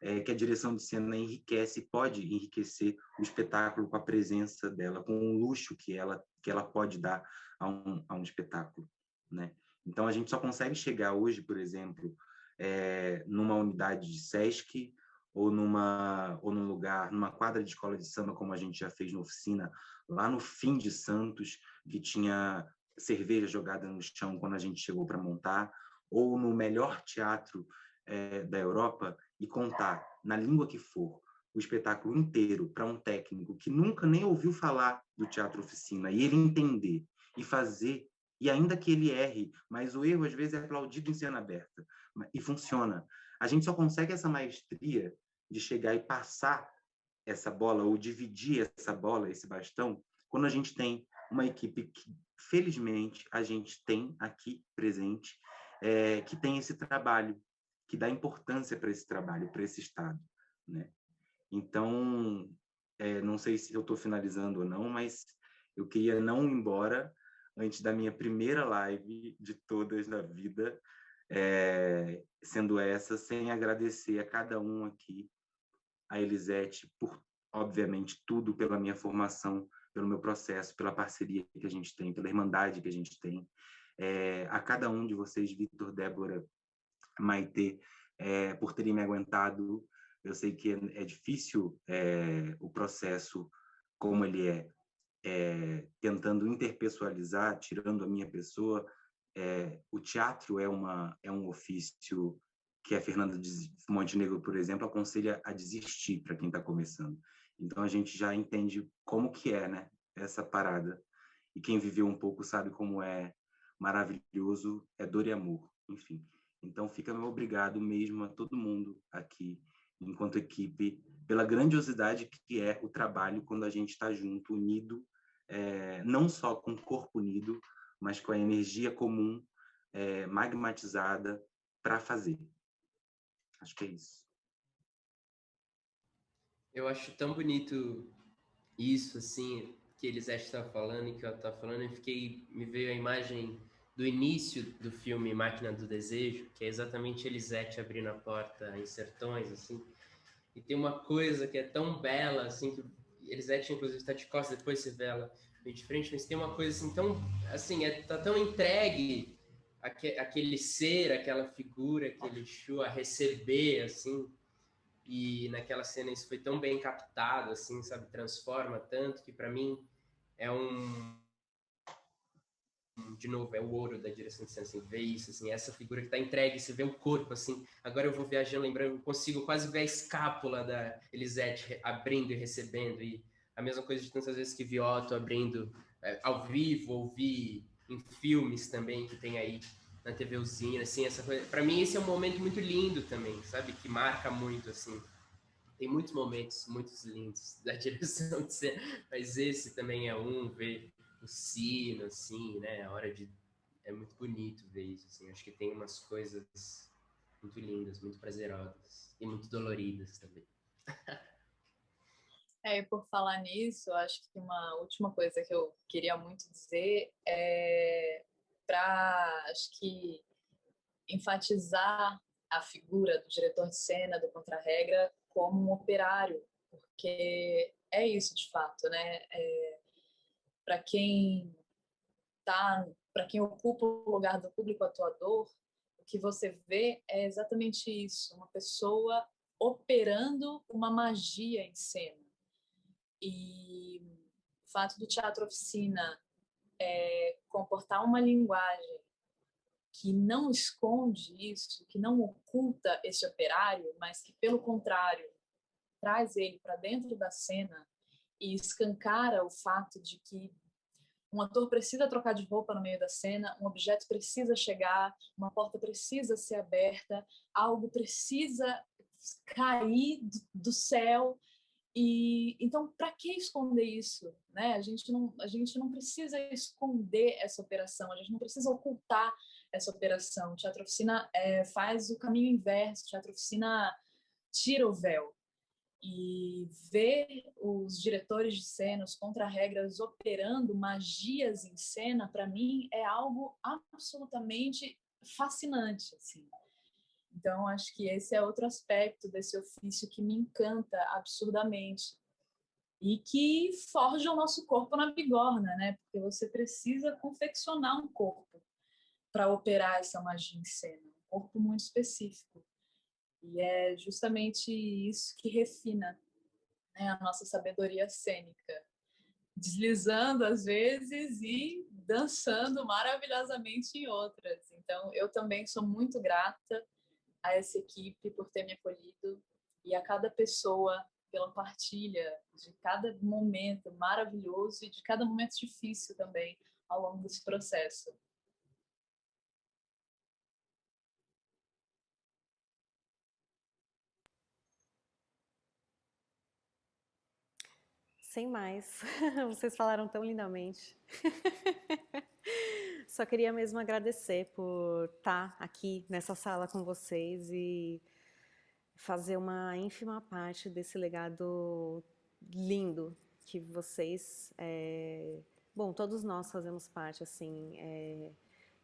é, que a direção de cena enriquece, pode enriquecer o espetáculo com a presença dela, com o luxo que ela, que ela pode dar a um, a um espetáculo. Né? Então, a gente só consegue chegar hoje, por exemplo, é, numa unidade de SESC ou numa ou num lugar, numa quadra de escola de samba, como a gente já fez na oficina, lá no fim de Santos, que tinha cerveja jogada no chão quando a gente chegou para montar, ou no melhor teatro é, da Europa e contar, na língua que for, o espetáculo inteiro para um técnico que nunca nem ouviu falar do teatro oficina e ele entender e fazer, e ainda que ele erre, mas o erro às vezes é aplaudido em cena aberta e funciona. A gente só consegue essa maestria de chegar e passar essa bola ou dividir essa bola, esse bastão, quando a gente tem uma equipe que, felizmente, a gente tem aqui presente, é, que tem esse trabalho, que dá importância para esse trabalho, para esse Estado. Né? Então, é, não sei se eu estou finalizando ou não, mas eu queria não ir embora antes da minha primeira live de todas na vida, é, sendo essa, sem agradecer a cada um aqui, a Elisete, por, obviamente, tudo pela minha formação, pelo meu processo, pela parceria que a gente tem, pela irmandade que a gente tem, é, a cada um de vocês, Vitor, Débora, Maite, é, por terem me aguentado. Eu sei que é, é difícil o processo como ele é, tentando interpessoalizar, tirando a minha pessoa. É, o teatro é, uma, é um ofício que a Fernanda Montenegro, por exemplo, aconselha a desistir para quem está começando. Então a gente já entende como que é, né, essa parada. E quem viveu um pouco sabe como é maravilhoso, é dor e amor, enfim. Então, fica meu obrigado mesmo a todo mundo aqui, enquanto equipe, pela grandiosidade que é o trabalho quando a gente está junto, unido, é, não só com o corpo unido, mas com a energia comum, é, magmatizada para fazer. Acho que é isso. Eu acho tão bonito isso, assim, que eles estão falando e que eu estava falando, e fiquei, me veio a imagem do início do filme Máquina do Desejo, que é exatamente Elisete abrindo a porta em Sertões, assim. E tem uma coisa que é tão bela, assim, que Elisete, inclusive, está de costas, depois se vê ela de frente, mas tem uma coisa, assim, tão, assim, é, tá tão entregue aquele ser, aquela figura, aquele Exu a receber, assim, e naquela cena isso foi tão bem captado, assim, sabe, transforma tanto que para mim é um de novo, é o ouro da direção de cena, assim, ver isso, assim, essa figura que está entregue, você vê o corpo, assim, agora eu vou viajando, lembrando, consigo quase ver a escápula da Elisete abrindo e recebendo, e a mesma coisa de tantas vezes que vi Otto abrindo é, ao vivo, ouvi em filmes também que tem aí na TV Usina, assim, essa coisa, para mim esse é um momento muito lindo também, sabe, que marca muito, assim, tem muitos momentos muito lindos da direção de cena, mas esse também é um, ver o sino, assim, né? A hora de. É muito bonito ver isso, assim. Acho que tem umas coisas muito lindas, muito prazerosas e muito doloridas também. É, e por falar nisso, acho que uma última coisa que eu queria muito dizer é para, acho que, enfatizar a figura do diretor de cena, do contra-regra, como um operário, porque é isso de fato, né? É, para quem tá, para quem ocupa o lugar do público atuador, o que você vê é exatamente isso, uma pessoa operando uma magia em cena. E o fato do teatro oficina é, comportar uma linguagem que não esconde isso, que não oculta esse operário, mas que, pelo contrário, traz ele para dentro da cena e escancara o fato de que um ator precisa trocar de roupa no meio da cena, um objeto precisa chegar, uma porta precisa ser aberta, algo precisa cair do céu. E então, para que esconder isso, né? A gente não a gente não precisa esconder essa operação, a gente não precisa ocultar essa operação. O Teatro Oficina é, faz o caminho inverso, o Teatro Oficina tira o véu e ver os diretores de cena, os contra-regras operando magias em cena, para mim é algo absolutamente fascinante, assim. Então, acho que esse é outro aspecto desse ofício que me encanta absurdamente e que forja o nosso corpo na bigorna, né? Porque você precisa confeccionar um corpo para operar essa magia em cena, um corpo muito específico. E é justamente isso que refina né, a nossa sabedoria cênica, deslizando às vezes e dançando maravilhosamente em outras. Então, eu também sou muito grata a essa equipe por ter me acolhido e a cada pessoa pela partilha de cada momento maravilhoso e de cada momento difícil também ao longo desse processo. Sem mais, vocês falaram tão lindamente. Só queria mesmo agradecer por estar aqui nessa sala com vocês e fazer uma ínfima parte desse legado lindo que vocês, é... bom, todos nós fazemos parte, assim, é...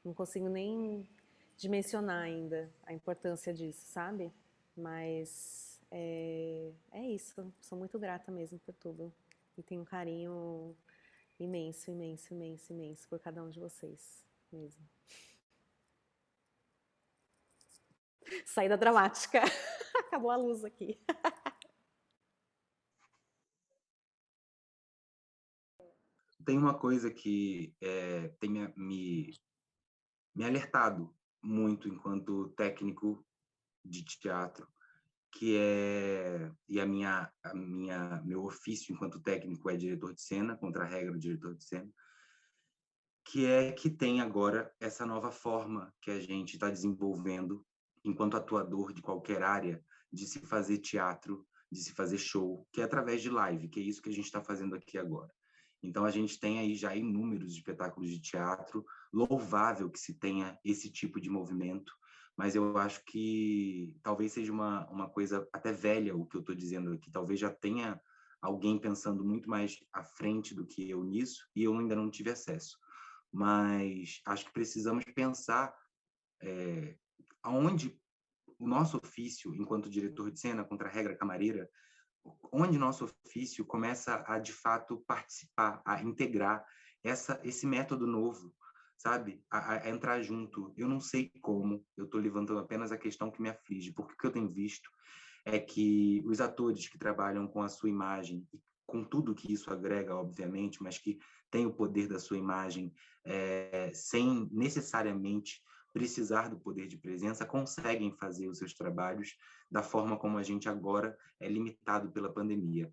não consigo nem dimensionar ainda a importância disso, sabe? Mas é, é isso, sou muito grata mesmo por tudo e tenho um carinho imenso, imenso, imenso, imenso por cada um de vocês mesmo. Saída dramática. Acabou a luz aqui. Tem uma coisa que é, tem me, me, me alertado muito enquanto técnico de teatro, que é e a minha a minha meu ofício enquanto técnico é diretor de cena contra a regra do diretor de cena que é que tem agora essa nova forma que a gente está desenvolvendo enquanto atuador de qualquer área de se fazer teatro de se fazer show que é através de live que é isso que a gente está fazendo aqui agora. Então a gente tem aí já inúmeros espetáculos de teatro louvável que se tenha esse tipo de movimento mas eu acho que talvez seja uma, uma coisa até velha o que eu estou dizendo aqui. Talvez já tenha alguém pensando muito mais à frente do que eu nisso e eu ainda não tive acesso. Mas acho que precisamos pensar é, aonde o nosso ofício, enquanto diretor de cena, contra a regra camareira, onde nosso ofício começa a, de fato, participar, a integrar essa, esse método novo sabe? A, a, entrar junto. Eu não sei como, eu estou levantando apenas a questão que me aflige, porque o que eu tenho visto é que os atores que trabalham com a sua imagem com tudo que isso agrega, obviamente, mas que tem o poder da sua imagem, é, sem necessariamente precisar do poder de presença, conseguem fazer os seus trabalhos da forma como a gente agora é limitado pela pandemia.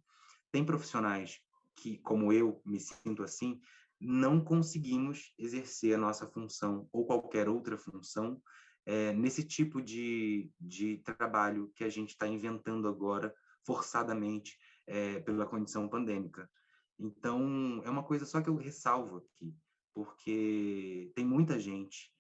Tem profissionais que, como eu me sinto assim, não conseguimos exercer a nossa função ou qualquer outra função é, nesse tipo de, de trabalho que a gente está inventando agora, forçadamente, é, pela condição pandêmica. Então, é uma coisa só que eu ressalvo aqui, porque tem muita gente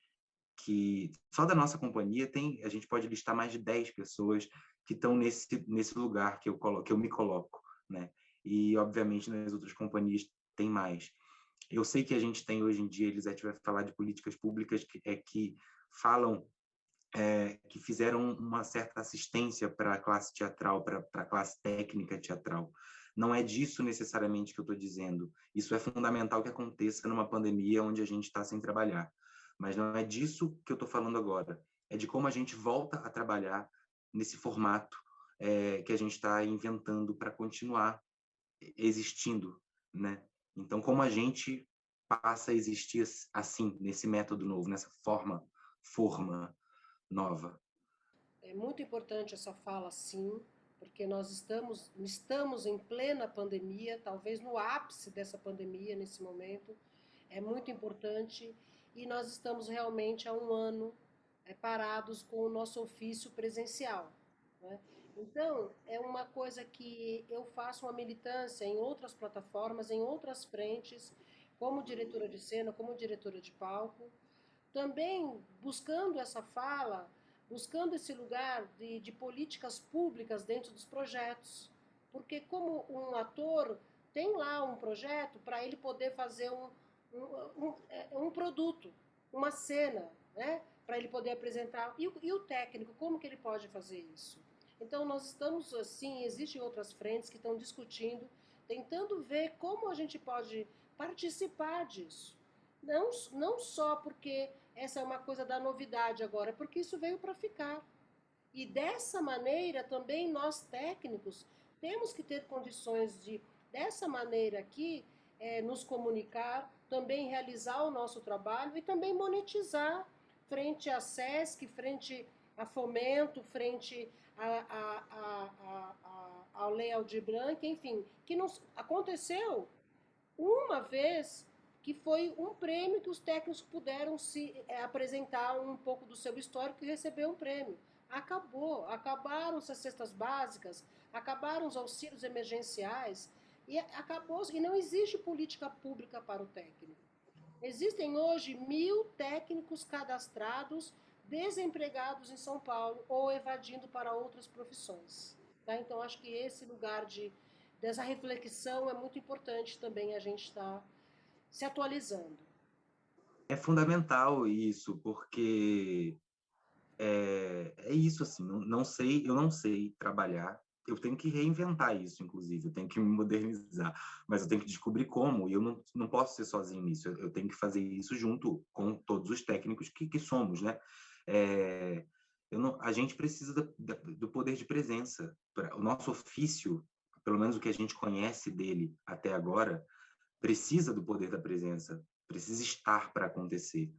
que, só da nossa companhia, tem a gente pode listar mais de 10 pessoas que estão nesse, nesse lugar que eu, coloco, que eu me coloco, né? E, obviamente, nas outras companhias tem mais. Eu sei que a gente tem hoje em dia, Elisete vai falar de políticas públicas que, é, que falam é, que fizeram uma certa assistência para a classe teatral, para a classe técnica teatral. Não é disso necessariamente que eu estou dizendo. Isso é fundamental que aconteça numa pandemia onde a gente está sem trabalhar. Mas não é disso que eu estou falando agora. É de como a gente volta a trabalhar nesse formato é, que a gente está inventando para continuar existindo, né? Então, como a gente passa a existir assim, nesse método novo, nessa forma, forma nova. É muito importante essa fala, sim, porque nós estamos, estamos em plena pandemia, talvez no ápice dessa pandemia nesse momento. É muito importante e nós estamos realmente há um ano é, parados com o nosso ofício presencial. Né? Então, é uma coisa que eu faço uma militância em outras plataformas, em outras frentes, como diretora de cena, como diretora de palco, também buscando essa fala, buscando esse lugar de, de políticas públicas dentro dos projetos. Porque como um ator tem lá um projeto para ele poder fazer um, um, um, é, um produto, uma cena, né? para ele poder apresentar. E, e, o técnico, como que ele pode fazer isso? Então, nós estamos, assim, existem outras frentes que estão discutindo, tentando ver como a gente pode participar disso. Não, não só porque essa é uma coisa da novidade agora, porque isso veio para ficar. E dessa maneira também nós técnicos temos que ter condições de, dessa maneira aqui, é, nos comunicar, também realizar o nosso trabalho e também monetizar frente à SESC, frente a Fomento, frente a, a, a, ao Lei Aldir Blanc, enfim, que não, aconteceu uma vez que foi um prêmio que os técnicos puderam se é, apresentar um pouco do seu histórico e receber um prêmio. Acabou, acabaram as cestas básicas, acabaram os auxílios emergenciais e acabou e não existe política pública para o técnico. Existem hoje mil técnicos cadastrados desempregados em São Paulo ou evadindo para outras profissões. Tá? Então acho que esse lugar de dessa reflexão é muito importante também a gente estar tá se atualizando. É fundamental isso, porque é, é isso assim, não, não, sei, eu não sei trabalhar, eu tenho que reinventar isso, inclusive, eu tenho que me modernizar, mas eu tenho que descobrir como, e eu não, não posso ser sozinho nisso, eu, eu tenho que fazer isso junto com todos os técnicos que, que somos, né? É, não, a gente precisa do, do poder de presença, o nosso ofício, pelo menos o que a gente conhece dele até agora, precisa do poder da presença, precisa estar para acontecer.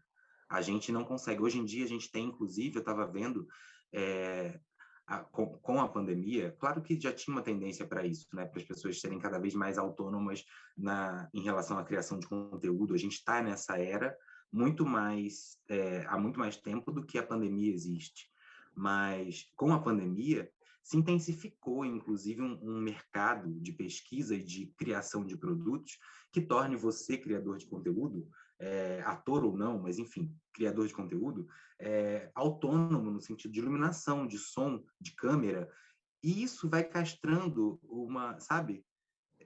A gente não consegue. Hoje em dia, a gente tem, inclusive, eu estava vendo, é, a, com, com, a pandemia, claro que já tinha uma tendência para isso, né, para as pessoas serem cada vez mais autônomas na, em relação à criação de conteúdo. A gente está nessa era muito mais, é, há muito mais tempo do que a pandemia existe. Mas com a pandemia, se intensificou, inclusive, um, um, mercado de pesquisa e de criação de produtos que torne você, criador de conteúdo, é, ator ou não, mas enfim, criador de conteúdo, é, autônomo no sentido de iluminação, de som, de câmera, e isso vai castrando uma, sabe?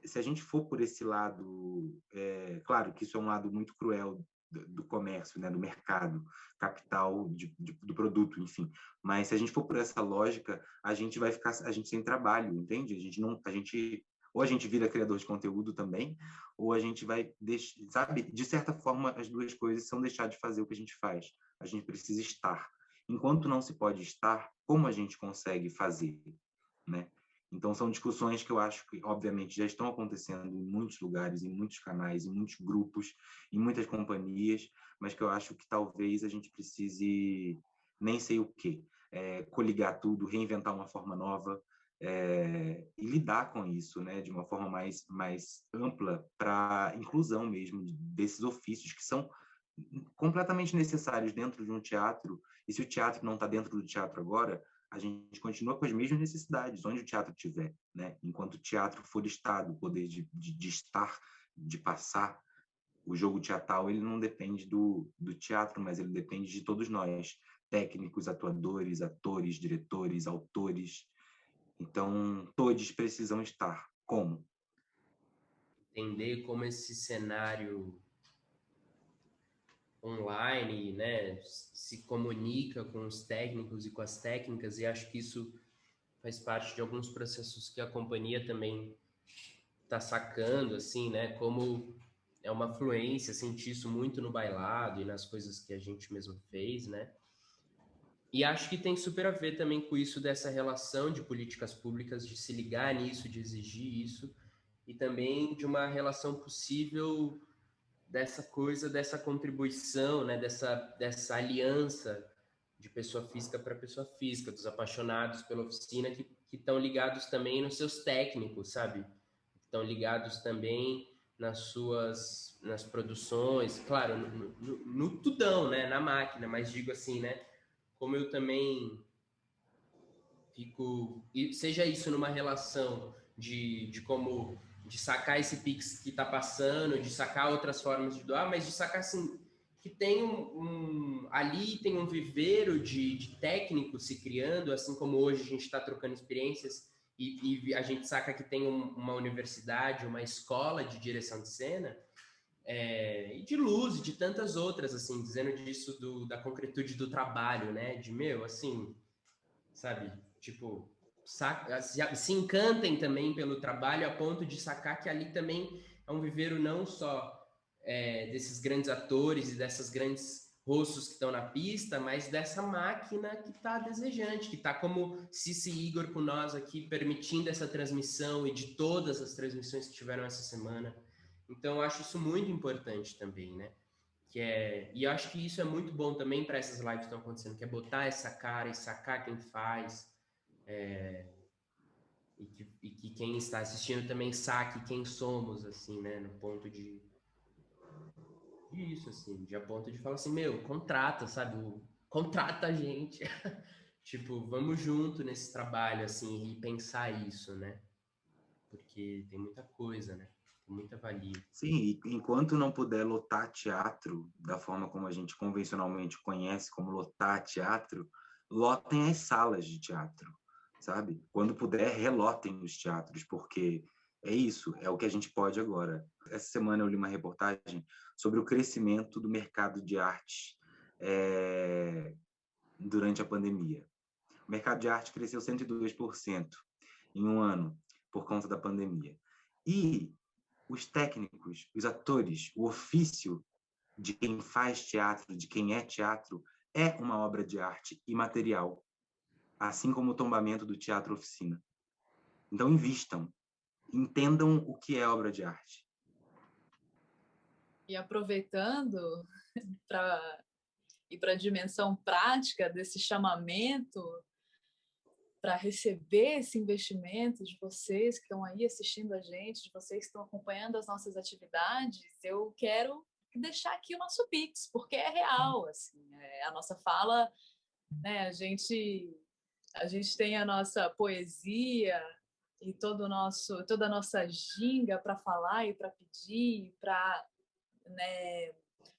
Se a gente for por esse lado, é, claro que isso é um lado muito cruel do, comércio, né, do mercado, capital de, de, do produto, enfim. Mas se a gente for por essa lógica, a gente vai ficar, a gente sem trabalho, entende? A gente não, a gente ou a gente vira criador de conteúdo também, ou a gente vai, sabe? De certa forma, as duas coisas são deixar de fazer o que a gente faz. A gente precisa estar. Enquanto não se pode estar, como a gente consegue fazer, né? Então, são discussões que eu acho que, obviamente, já estão acontecendo em muitos lugares, em muitos canais, em muitos grupos, em muitas companhias, mas que eu acho que talvez a gente precise, nem sei o quê, é, coligar tudo, reinventar uma forma nova é, e lidar com isso né, de uma forma mais, mais ampla para inclusão mesmo desses ofícios que são completamente necessários dentro de um teatro. E se o teatro não está dentro do teatro agora, a gente continua com as mesmas necessidades, onde o teatro estiver. Né? Enquanto o teatro for Estado, o poder de, de, de, estar, de passar, o jogo teatral ele não depende do, do teatro, mas ele depende de todos nós, técnicos, atuadores, atores, diretores, autores. Então, todos precisam estar. Como? Entender como esse cenário online, né, se comunica com os técnicos e com as técnicas, e acho que isso faz parte de alguns processos que a companhia também está sacando, assim, né, como é uma fluência, senti isso muito no bailado e nas coisas que a gente mesmo fez, né, e acho que tem super a ver também com isso dessa relação de políticas públicas, de se ligar nisso, de exigir isso, e também de uma relação possível dessa coisa, dessa contribuição, né, dessa, dessa aliança de pessoa física para pessoa física, dos apaixonados pela oficina que estão ligados também nos seus técnicos, sabe? Estão ligados também nas suas nas produções, claro, no, no, no, tudão, né, na máquina, mas digo assim, né, como eu também fico, seja isso numa relação de, de como de sacar esse Pix que está passando, de sacar outras formas de doar, mas de sacar assim, que tem um, um ali tem um viveiro de, de, técnicos se criando, assim como hoje a gente está trocando experiências e, e, a gente saca que tem um, uma universidade, uma escola de direção de cena, é, e de luz e de tantas outras, assim, dizendo disso do, da concretude do trabalho, né? De meu, assim, sabe? Tipo, saca, se encantem também pelo trabalho a ponto de sacar que ali também é um viveiro não só é, desses grandes atores e dessas grandes rostos que estão na pista, mas dessa máquina que está desejante, que está como Cici Igor com nós aqui, permitindo essa transmissão e de todas as transmissões que tiveram essa semana. Então, acho isso muito importante também, né? Que é, e acho que isso é muito bom também para essas lives que estão acontecendo, que é botar essa cara e sacar quem faz, é, e, que, e, que, quem está assistindo também saque quem somos, assim, né? No ponto de, de isso, assim, de a ponto de falar assim, meu, contrata, sabe? Contrata a gente. tipo, vamos junto nesse trabalho, assim, e pensar isso, né? Porque tem muita coisa, né? Tem muita valia. Sim, enquanto não puder lotar teatro da forma como a gente convencionalmente conhece como lotar teatro, lotem as salas de teatro sabe? Quando puder, relotem os teatros, porque é isso, é o que a gente pode agora. Essa semana eu li uma reportagem sobre o crescimento do mercado de arte é, durante a pandemia. O mercado de arte cresceu 102% em um ano por conta da pandemia. E os técnicos, os atores, o ofício de quem faz teatro, de quem é teatro, é uma obra de arte imaterial assim como o tombamento do teatro oficina. Então, invistam, entendam o que é obra de arte. E aproveitando para ir para a dimensão prática desse chamamento para receber esse investimento de vocês que estão aí assistindo a gente, de vocês que estão acompanhando as nossas atividades, eu quero deixar aqui o nosso Pix, porque é real, assim, é a nossa fala, né, a gente a gente tem a nossa poesia e todo nosso, toda a nossa ginga para falar e para pedir, para né,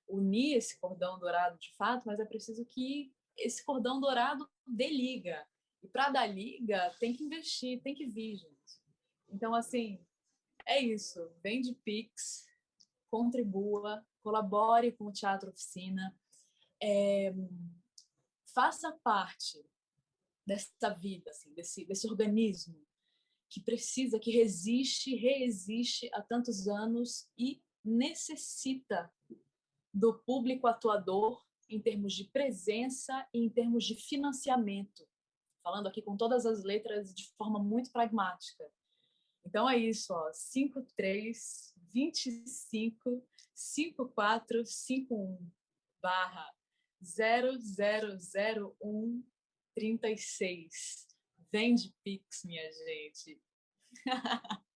unir esse cordão dourado de fato, mas é preciso que esse cordão dourado dê liga. E para dar liga, tem que investir, tem que vir, gente. Então, assim, é isso. Vem de Pix, contribua, colabore com o Teatro Oficina, é, faça parte dessa vida, assim, desse, desse organismo que precisa, que resiste, reexiste há tantos anos e necessita do público atuador em termos de presença e em termos de financiamento. falando aqui com todas as letras de forma muito pragmática. Então é isso, ó, 53 25 5451 barra 0001 36. Vende Pix, minha gente.